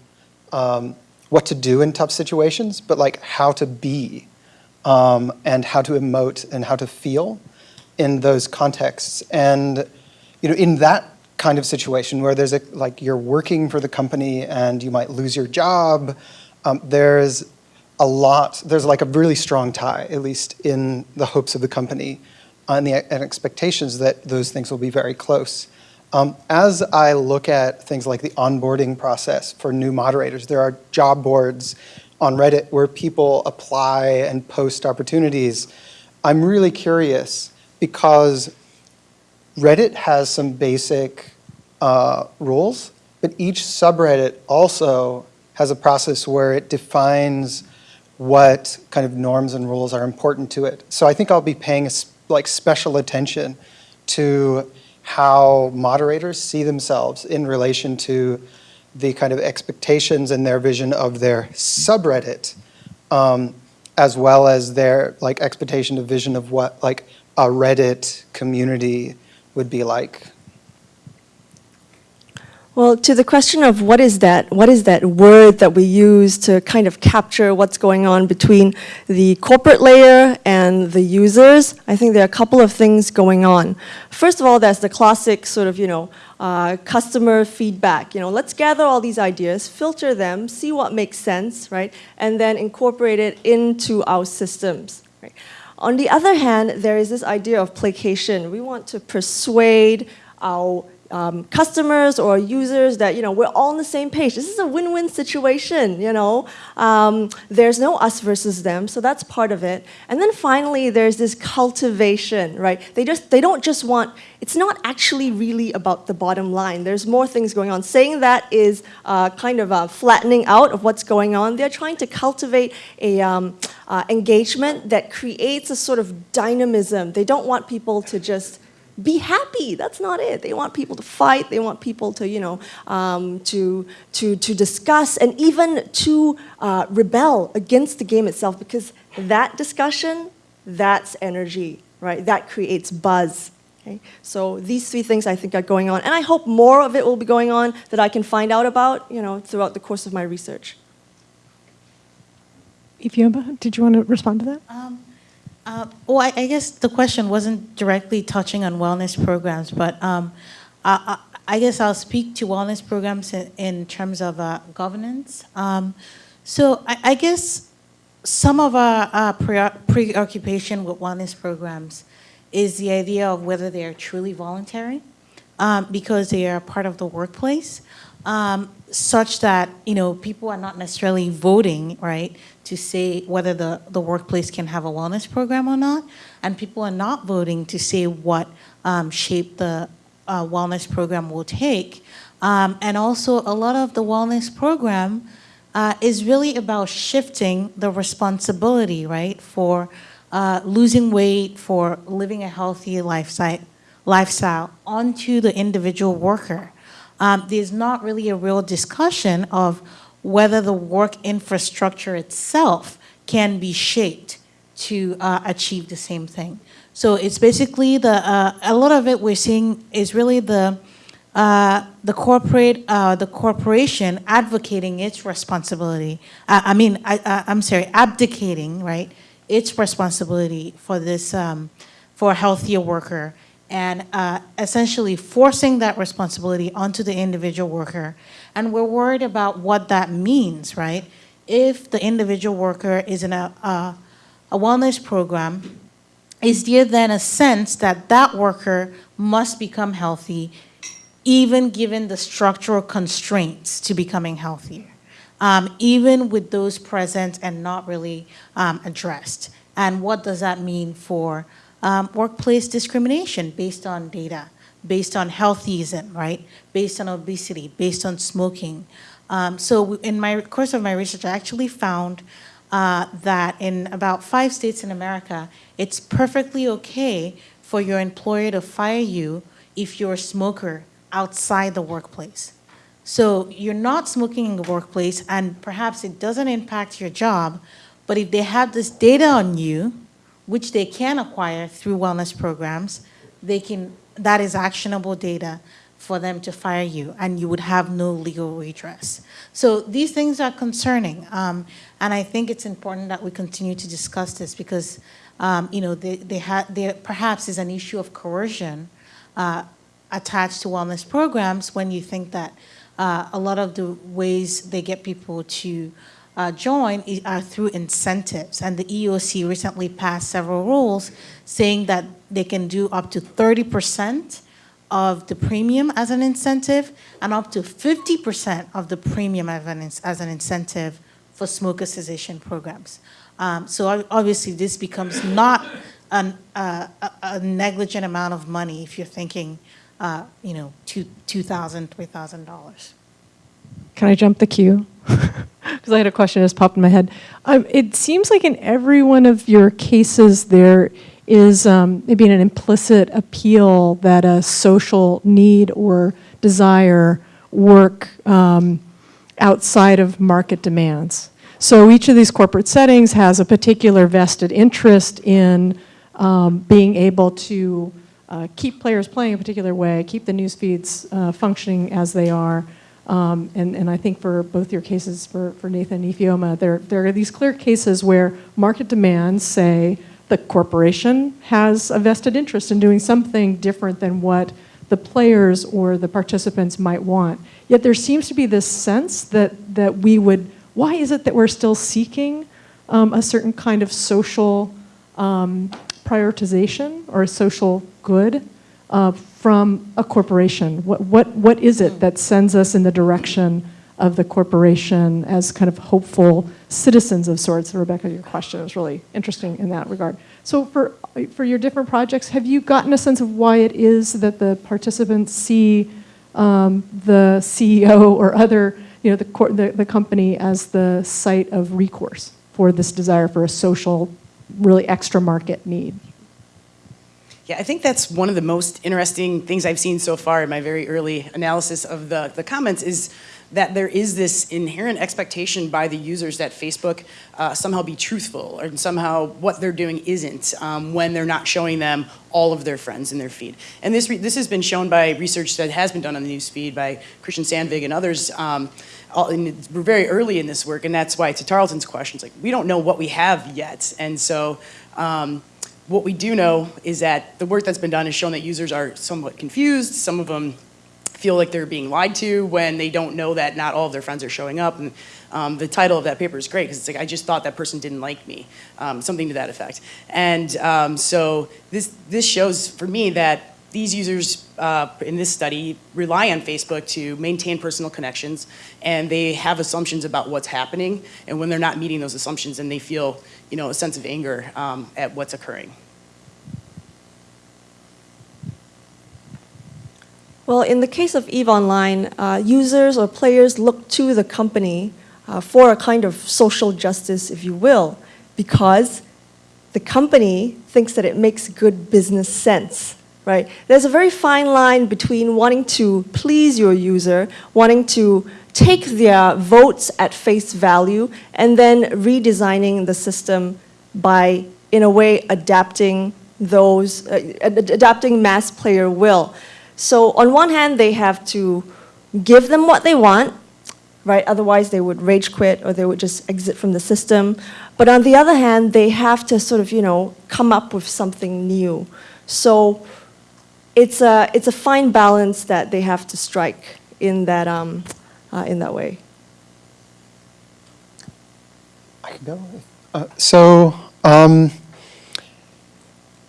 Speaker 5: um, what to do in tough situations, but like how to be um, and how to emote and how to feel in those contexts. And you know, in that kind of situation where there's a like you're working for the company and you might lose your job, um, there's a lot. There's like a really strong tie, at least in the hopes of the company, and the and expectations that those things will be very close. Um, as I look at things like the onboarding process for new moderators, there are job boards on Reddit where people apply and post opportunities. I'm really curious because Reddit has some basic uh, rules, but each subreddit also has a process where it defines what kind of norms and rules are important to it. So I think I'll be paying like special attention to how moderators see themselves in relation to the kind of expectations and their vision of their subreddit, um, as well as their like expectation of vision of what like a Reddit community would be like.
Speaker 6: Well, to the question of what is that, what is that word that we use to kind of capture what's going on between the corporate layer and the users, I think there are a couple of things going on. First of all, there's the classic sort of, you know, uh, customer feedback. You know, let's gather all these ideas, filter them, see what makes sense, right, and then incorporate it into our systems. Right? On the other hand, there is this idea of placation. We want to persuade our um, customers or users that you know we're all on the same page. This is a win-win situation. You know, um, there's no us versus them, so that's part of it. And then finally, there's this cultivation, right? They just they don't just want. It's not actually really about the bottom line. There's more things going on. Saying that is uh, kind of a flattening out of what's going on. They're trying to cultivate a um, uh, engagement that creates a sort of dynamism. They don't want people to just be happy. That's not it. They want people to fight. They want people to, you know, um, to, to, to discuss and even to uh, rebel against the game itself because that discussion, that's energy, right? That creates buzz. Okay? So these three things I think are going on. And I hope more of it will be going on that I can find out about, you know, throughout the course of my research.
Speaker 1: Ifeoma, did you want to respond to that?
Speaker 2: Um, uh, Well, I I guess the question wasn't directly touching on wellness programs, but um, I I- guess I'll speak to wellness programs in- in terms of uh, governance. Um, So I I guess some of our preo- preoccupation with wellness programs is the idea of whether they are truly voluntary, um, because they are part of the workplace, um, such that, you know, people are not necessarily voting, right, to say whether the, the workplace can have a wellness program or not, and people are not voting to say what um, shape the uh, wellness program will take. Um, and also, a lot of the wellness program uh, is really about shifting the responsibility, right, for uh, losing weight, for living a healthy lifestyle, lifestyle onto the individual worker. Um, there's not really a real discussion of whether the work infrastructure itself can be shaped to uh, achieve the same thing. So it's basically the uh, a lot of it we're seeing is really the uh, the corporate uh, the corporation advocating its responsibility. Uh, I mean, I, I, I'm sorry, abdicating right its responsibility for this um, for a healthier worker and uh, essentially forcing that responsibility onto the individual worker. And we're worried about what that means, right? If the individual worker is in a, a, a wellness program, is there then a sense that that worker must become healthy, even given the structural constraints to becoming healthier? Um, even with those present and not really um, addressed. And what does that mean for um, workplace discrimination based on data, based on healthyism, right? Based on obesity, based on smoking. Um, so in my course of my research, I actually found uh, that in about five states in America, it's perfectly okay for your employer to fire you if you're a smoker outside the workplace. So you're not smoking in the workplace, and perhaps it doesn't impact your job, but if they have this data on you, which they can acquire through wellness programs, they can, that is actionable data for them to fire you, and you would have no legal redress. So these things are concerning, um, and I think it's important that we continue to discuss this because, um, you know, they, they there perhaps is an issue of coercion uh, attached to wellness programs when you think that uh, a lot of the ways they get people to uh, join are through incentives. And the EOC recently passed several rules saying that they can do up to 30% of the premium as an incentive and up to 50% of the premium as an, as an incentive for smoker cessation programs. Um, so obviously, this becomes not an, uh, a, a negligent amount of money if you're thinking, uh, you know, two, $2,000, $3,000.
Speaker 1: Can I jump the queue? Because I had a question that just popped in my head. Um, it seems like in every one of your cases, there is um, maybe an implicit appeal that a social need or desire work um, outside of market demands. So each of these corporate settings has a particular vested interest in um, being able to uh, keep players playing a particular way, keep the news feeds uh, functioning as they are. Um, and, and I think for both your cases, for, for Nathan and Ifeoma, there, there are these clear cases where market demands say the corporation has a vested interest in doing something different than what the players or the participants might want. Yet there seems to be this sense that, that we would, why is it that we're still seeking um, a certain kind of social um, prioritization or a social good uh, from a corporation? What, what, what is it that sends us in the direction of the corporation as kind of hopeful citizens of sorts? Rebecca, your question is really interesting in that regard. So for, for your different projects, have you gotten a sense of why it is that the participants see um, the CEO or other, you know, the, the, the company as the site of recourse for this desire for a social, really extra market need?
Speaker 3: Yeah, I think that's one of the most interesting things I've seen so far in my very early analysis of the, the comments is that there is this inherent expectation by the users that Facebook uh, somehow be truthful or somehow what they're doing isn't um, when they're not showing them all of their friends in their feed. And this, this has been shown by research that has been done on the news feed by Christian Sandvig and others. Um, all, and we're very early in this work, and that's why to Tarleton's question, it's like we don't know what we have yet. And so um, what we do know is that the work that's been done has shown that users are somewhat confused. Some of them feel like they're being lied to when they don't know that not all of their friends are showing up. And um, the title of that paper is great because it's like, I just thought that person didn't like me, um, something to that effect. And um, so this, this shows for me that these users uh, in this study rely on Facebook to maintain personal connections and they have assumptions about what's happening. And when they're not meeting those assumptions, and they feel you know, a sense of anger um, at what's occurring.
Speaker 6: Well, in the case of EVE Online, uh, users or players look to the company uh, for a kind of social justice, if you will, because the company thinks that it makes good business sense, right? There's a very fine line between wanting to please your user, wanting to take their votes at face value, and then redesigning the system by, in a way, adapting those, uh, ad- adapting mass player will. So on one hand, they have to give them what they want, right? Otherwise, they would rage quit or they would just exit from the system. But on the other hand, they have to sort of, you know, come up with something new. So it's a, it's a fine balance that they have to strike in that, um, uh, in that way.
Speaker 5: I can go. Uh, so um,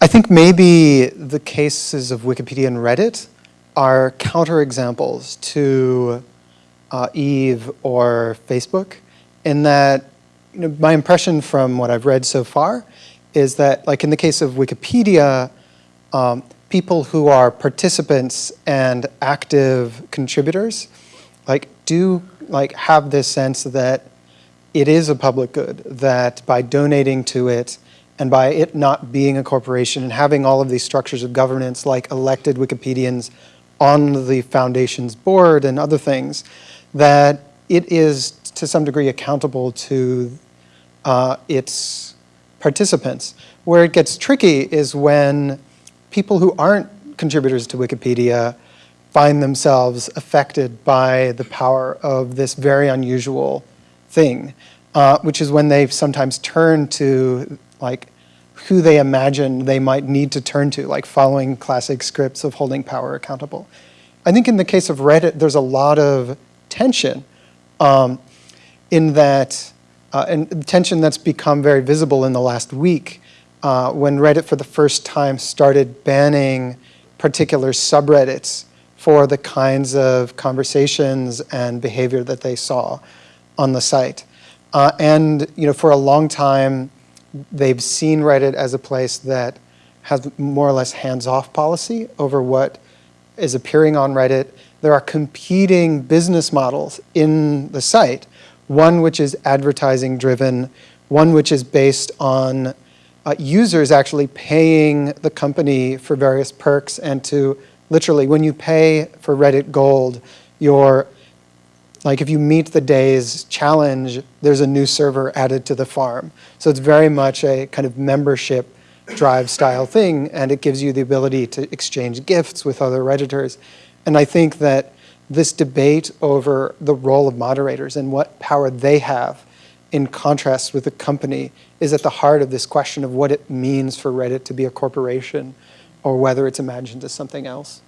Speaker 5: I think maybe the cases of Wikipedia and Reddit are counterexamples to uh, Eve or Facebook, in that you know, my impression from what I've read so far is that, like in the case of Wikipedia, um, people who are participants and active contributors, like do like have this sense that it is a public good, that by donating to it and by it not being a corporation and having all of these structures of governance like elected Wikipedians on the foundation's board and other things, that it is to some degree accountable to uh, its participants. Where it gets tricky is when people who aren't contributors to Wikipedia find themselves affected by the power of this very unusual thing, uh, which is when they sometimes turn to like who they imagine they might need to turn to, like following classic scripts of holding power accountable. I think in the case of Reddit, there's a lot of tension um, in that, uh, and tension that's become very visible in the last week uh, when Reddit for the first time started banning particular subreddits for the kinds of conversations and behavior that they saw on the site. Uh, and you know, for a long time, they've seen Reddit as a place that has more or less hands-off policy over what is appearing on Reddit. There are competing business models in the site, one which is advertising driven, one which is based on uh, users actually paying the company for various perks and to literally, when you pay for Reddit Gold, you're like if you meet the day's challenge, there's a new server added to the farm. So it's very much a kind of membership drive style thing, and it gives you the ability to exchange gifts with other Redditors. And I think that this debate over the role of moderators and what power they have in contrast with the company is at the heart of this question of what it means for Reddit to be a corporation or whether it's imagined as something else.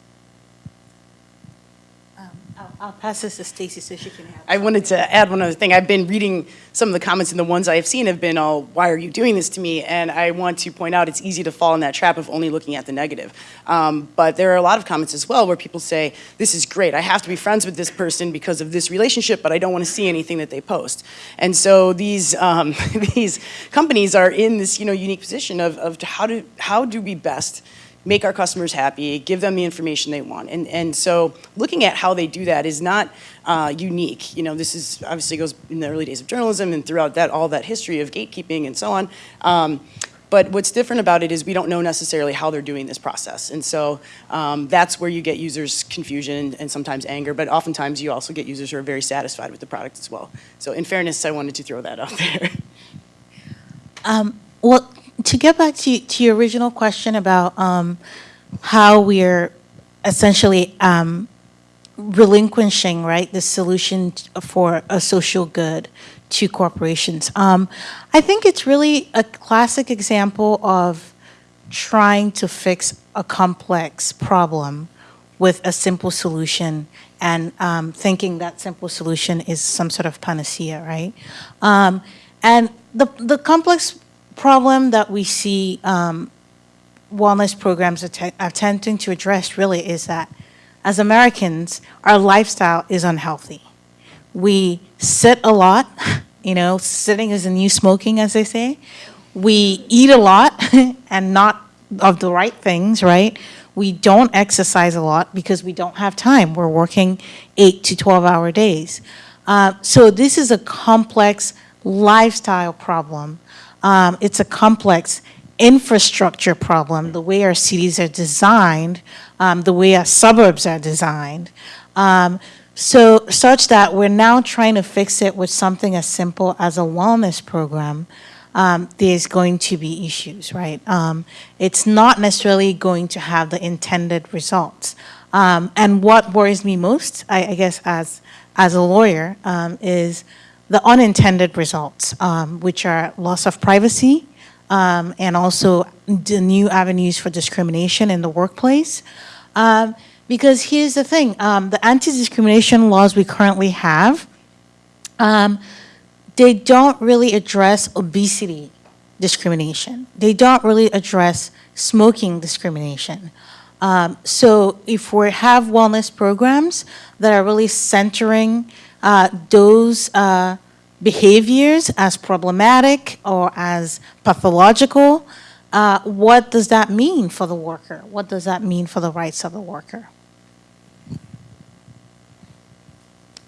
Speaker 2: I'll, pass this to Stacy so she can have.
Speaker 3: I wanted to add one other thing. I've been reading some of the comments, and the ones I have seen have been, all, why are you doing this to me?" And I want to point out it's easy to fall in that trap of only looking at the negative. Um, but there are a lot of comments as well where people say, "This is great. I have to be friends with this person because of this relationship, but I don't want to see anything that they post." And so these um, these companies are in this you know unique position of of how do how do we best make our customers happy, give them the information they want. And, and so looking at how they do that is not uh, unique. You know, this is obviously goes in the early days of journalism and throughout that all that history of gatekeeping and so on. Um, But what's different about it is we don't know necessarily how they're doing this process. And so um, that's where you get users' confusion and sometimes anger, but oftentimes you also get users who are very satisfied with the product as well. So in fairness, I wanted to throw that out there.
Speaker 2: Um, well, to get back to, to your original question about um, how we're essentially um, relinquishing, right, the solution for a social good to corporations. Um, I think it's really a classic example of trying to fix a complex problem with a simple solution and um, thinking that simple solution is some sort of panacea, right? Um, and the, the complex problem that we see um, wellness programs att- attempting to address really is that as Americans, our lifestyle is unhealthy. We sit a lot, you know, sitting is the new smoking, as they say. We eat a lot and not of the right things, right? We don't exercise a lot because we don't have time. We're working eight to 12 hour days. Uh, so this is a complex lifestyle problem. Um, it's a complex infrastructure problem, the way our cities are designed, um, the way our suburbs are designed. Um, so, such that we're now trying to fix it with something as simple as a wellness program. Um, there's going to be issues, right? Um, it's not necessarily going to have the intended results. Um, and what worries me most, I, I guess, as as a lawyer, um, is the unintended results, um, which are loss of privacy, um, and also the new avenues for discrimination in the workplace. Um, because here's the thing um, the anti discrimination laws we currently have, um, they don't really address obesity discrimination, they don't really address smoking discrimination. Um, so if we have wellness programs that are really centering uh, those uh, behaviors as problematic or as pathological, uh, what does that mean for the worker? What does that mean for the rights of the worker?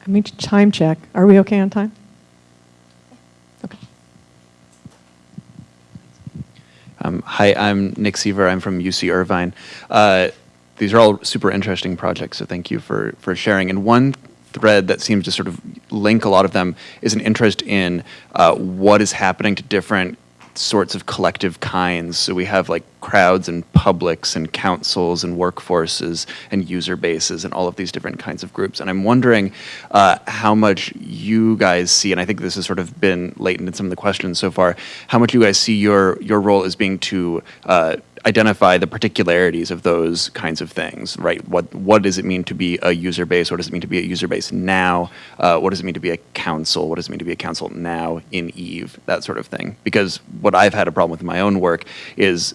Speaker 1: I mean, to time check. Are we okay on time? Okay.
Speaker 12: Um, hi, I'm Nick Seaver. I'm from UC Irvine. Uh, these are all super interesting projects, so thank you for, for sharing. And one thread that seems to sort of link a lot of them is an interest in uh, what is happening to different sorts of collective kinds. So we have like crowds and publics and councils and workforces and user bases and all of these different kinds of groups. And I'm wondering uh, how much you guys see, and I think this has sort of been latent in some of the questions so far, how much you guys see your your role as being to uh, identify the particularities of those kinds of things, right? What what does it mean to be a user base? What does it mean to be a user base now? Uh, what does it mean to be a council? What does it mean to be a council now in Eve? That sort of thing. Because what I've had a problem with in my own work is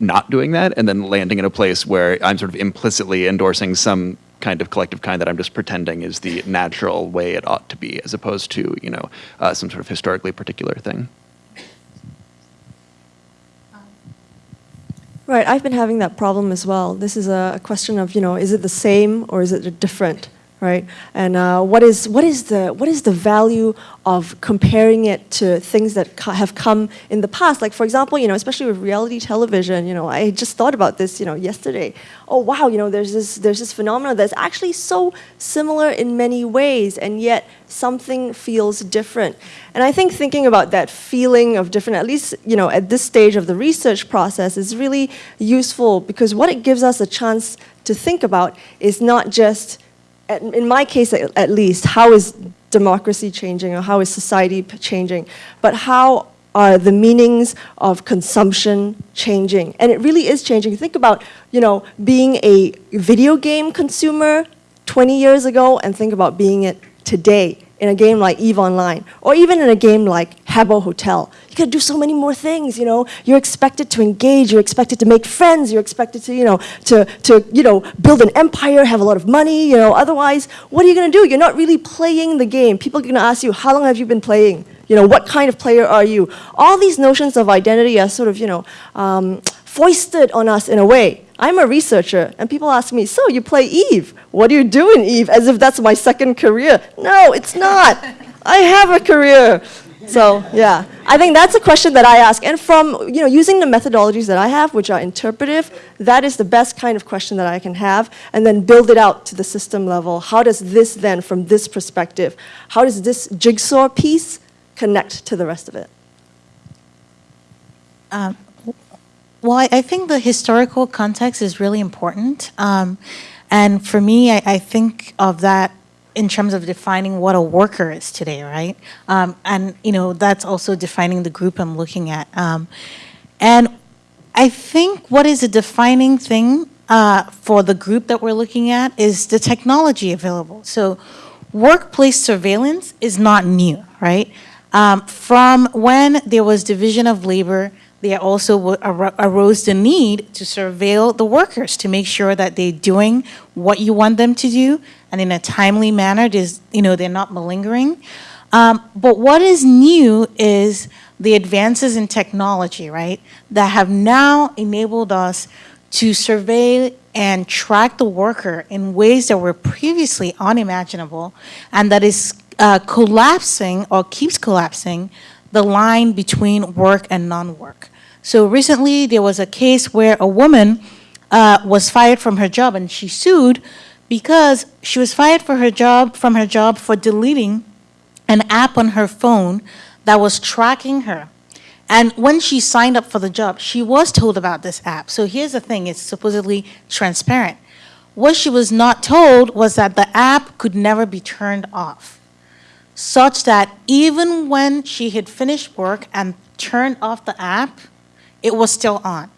Speaker 12: not doing that and then landing in a place where I'm sort of implicitly endorsing some kind of collective kind that I'm just pretending is the natural way it ought to be, as opposed to you know uh, some sort of historically particular thing.
Speaker 6: Right, I've been having that problem as well. This is a, question of, you know, is it the same or is it different, right? And uh, what is what is the what is the value of comparing it to things that have come in the past? Like, for example, you know, especially with reality television. You know, I just thought about this, you know, yesterday. Oh wow, you know, there's this there's this phenomenon that's actually so similar in many ways, and yet something feels different. And I think thinking about that feeling of different, at least you know, at this stage of the research process, is really useful because what it gives us a chance to think about is not just, at- in my case at at least, how is democracy changing or how is society changing, but how are the meanings of consumption changing? And it really is changing. Think about, you know, being a video game consumer 20 years ago and think about being it today in a game like EVE Online, or even in a game like Habbo Hotel. You can do so many more things, you know. You're expected to engage, you're expected to make friends, you're expected to, you know, to, to you know, build an empire, have a lot of money, you know. Otherwise, what are you going to do? You're not really playing the game. People are going to ask you, how long have you been playing? You know, what kind of player are you? All these notions of identity are sort of, you know, um, foisted on us in a way. I'm a researcher, and people ask me, so you play Eve. What do you do in Eve? As if that's my second career. No, it's not. I have a career. So yeah, I think that's a question that I ask. And from you know using the methodologies that I have, which are interpretive, that is the best kind of question that I can have, and then build it out to the system level. How does this then, from this perspective, how does this jigsaw piece connect to the rest of it?
Speaker 2: Um, well, I, think the historical context is really important. Um, and for me, I, I think of that in terms of defining what a worker is today, right? Um, and, you know, that's also defining the group I'm looking at. Um, and I think what is a defining thing uh, for the group that we're looking at is the technology available. So workplace surveillance is not new, right? Um, from when there was division of labor, there also arose the need to surveil the workers to make sure that they're doing what you want them to do and in a timely manner, there's, you know, they're not malingering. Um, but what is new is the advances in technology, right, that have now enabled us to survey and track the worker in ways that were previously unimaginable and that is uh, collapsing or keeps collapsing the line between work and non-work. So recently there was a case where a woman uh, was fired from her job and she sued because she was fired for her job from her job for deleting an app on her phone that was tracking her. And when she signed up for the job, she was told about this app. So here's the thing, it's supposedly transparent. What she was not told was that the app could never be turned off, such that even when she had finished work and turned off the app, it was still on.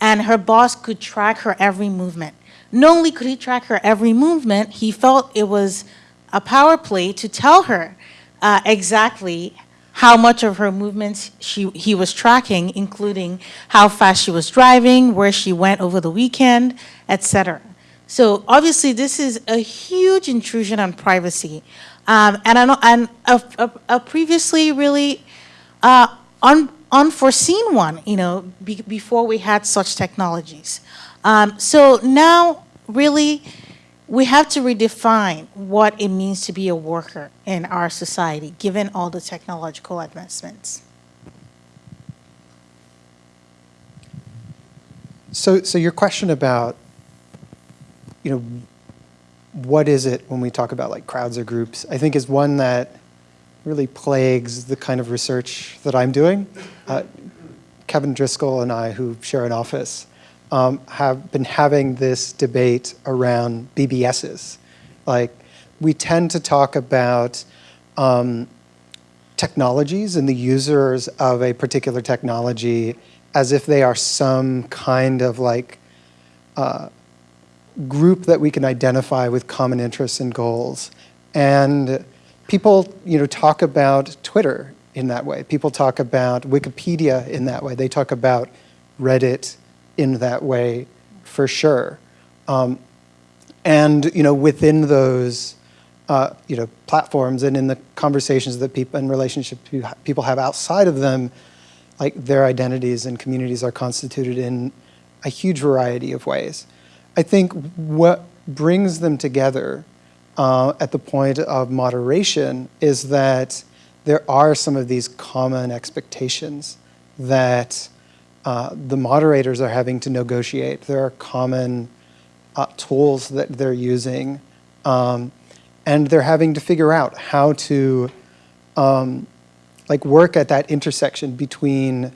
Speaker 2: And her boss could track her every movement. Not only could he track her every movement, he felt it was a power play to tell her uh, exactly how much of her movements she, he was tracking, including how fast she was driving, where she went over the weekend, etc. So obviously this is a huge intrusion on privacy. Um, and I know, and a, a, a previously really uh, un, unforeseen one, you know, be, before we had such technologies. Um, so now, really, we have to redefine what it means to be a worker in our society, given all the technological advancements.
Speaker 5: So, so your question about, you know, what is it when we talk about like crowds or groups, I think is one that really plagues the kind of research that I'm doing. Uh, Kevin Driscoll and I, who share an office, um, have been having this debate around BBSs. Like, we tend to talk about um, technologies and the users of a particular technology as if they are some kind of like uh, group that we can identify with common interests and goals. And people you know, talk about Twitter in that way. People talk about Wikipedia in that way. They talk about Reddit in that way for sure. Um, and you know, within those uh, you know, platforms and in the conversations that people and relationships people have outside of them, like their identities and communities are constituted in a huge variety of ways. I think what brings them together uh, at the point of moderation is that there are some of these common expectations that uh, the moderators are having to negotiate. There are common uh, tools that they're using, um, and they're having to figure out how to um, like work at that intersection between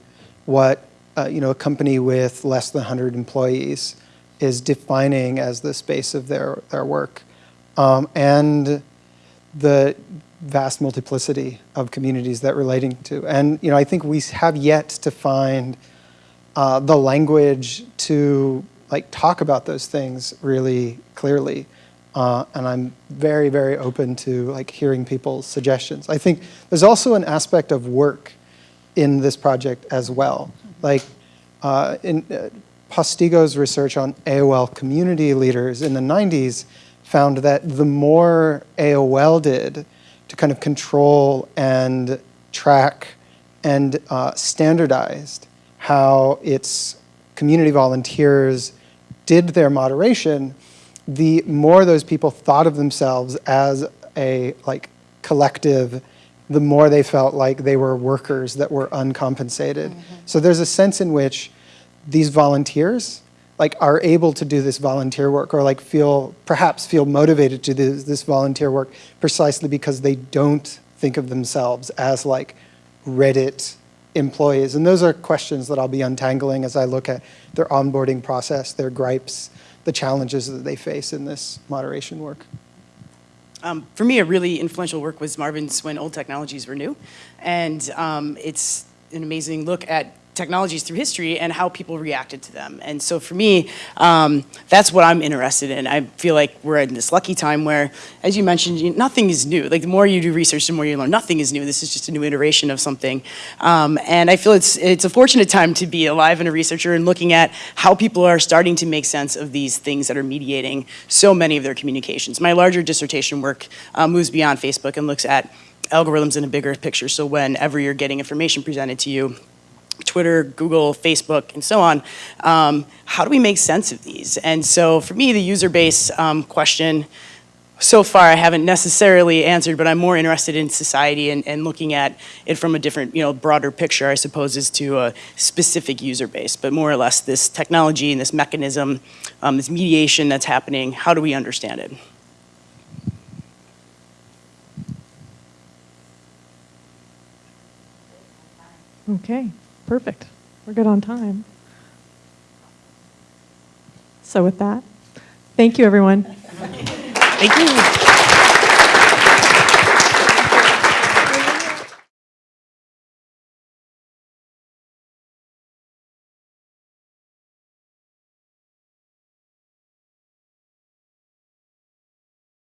Speaker 5: what uh, you know a company with less than 100 employees is defining as the space of their, their work um, and the vast multiplicity of communities that relating to. And you know, I think we have yet to find uh, the language to like talk about those things really clearly. Uh, and I'm very, very open to like hearing people's suggestions. I think there's also an aspect of work in this project as well. Like uh, in uh, Postigo's research on AOL community leaders in the 90s found that the more AOL did to kind of control and track and uh, standardized how its community volunteers did their moderation, the more those people thought of themselves as a like collective the more they felt like they were workers that were uncompensated. So there's a sense in which these volunteers like are able to do this volunteer work or like feel perhaps feel motivated to do this volunteer work precisely because they don't think of themselves as like Reddit employees. And those are questions that I'll be untangling as I look at their onboarding process, their gripes, the challenges that they face in this moderation work.
Speaker 3: Um, for me, a really influential work was Marvin's When Old Technologies Were New. And um, it's an amazing look at technologies through history and how people reacted to them. And so for me, um, that's what I'm interested in. I feel like we're in this lucky time where, as you mentioned, you, nothing is new. Like the more you do research, the more you learn. Nothing is new. This is just a new iteration of something. Um, and I feel it's, it's a fortunate time to be alive and a researcher and looking at how people are starting to make sense of these things that are mediating so many of their communications. My larger dissertation work uh, moves beyond Facebook and looks at algorithms in a bigger picture. So whenever you're getting information presented to you, Twitter, Google, Facebook, and so on. Um, how do we make sense of these? And so for me, the user base um, question, so far I haven't necessarily answered, but I'm more interested in society and, and looking at it from a different, you know, broader picture, I suppose, as to a specific user base. But more or less this technology and this mechanism, um, this mediation that's happening, how do we understand it?
Speaker 1: Okay, perfect. We're good on time. So with that, thank you, everyone.
Speaker 3: Thank you.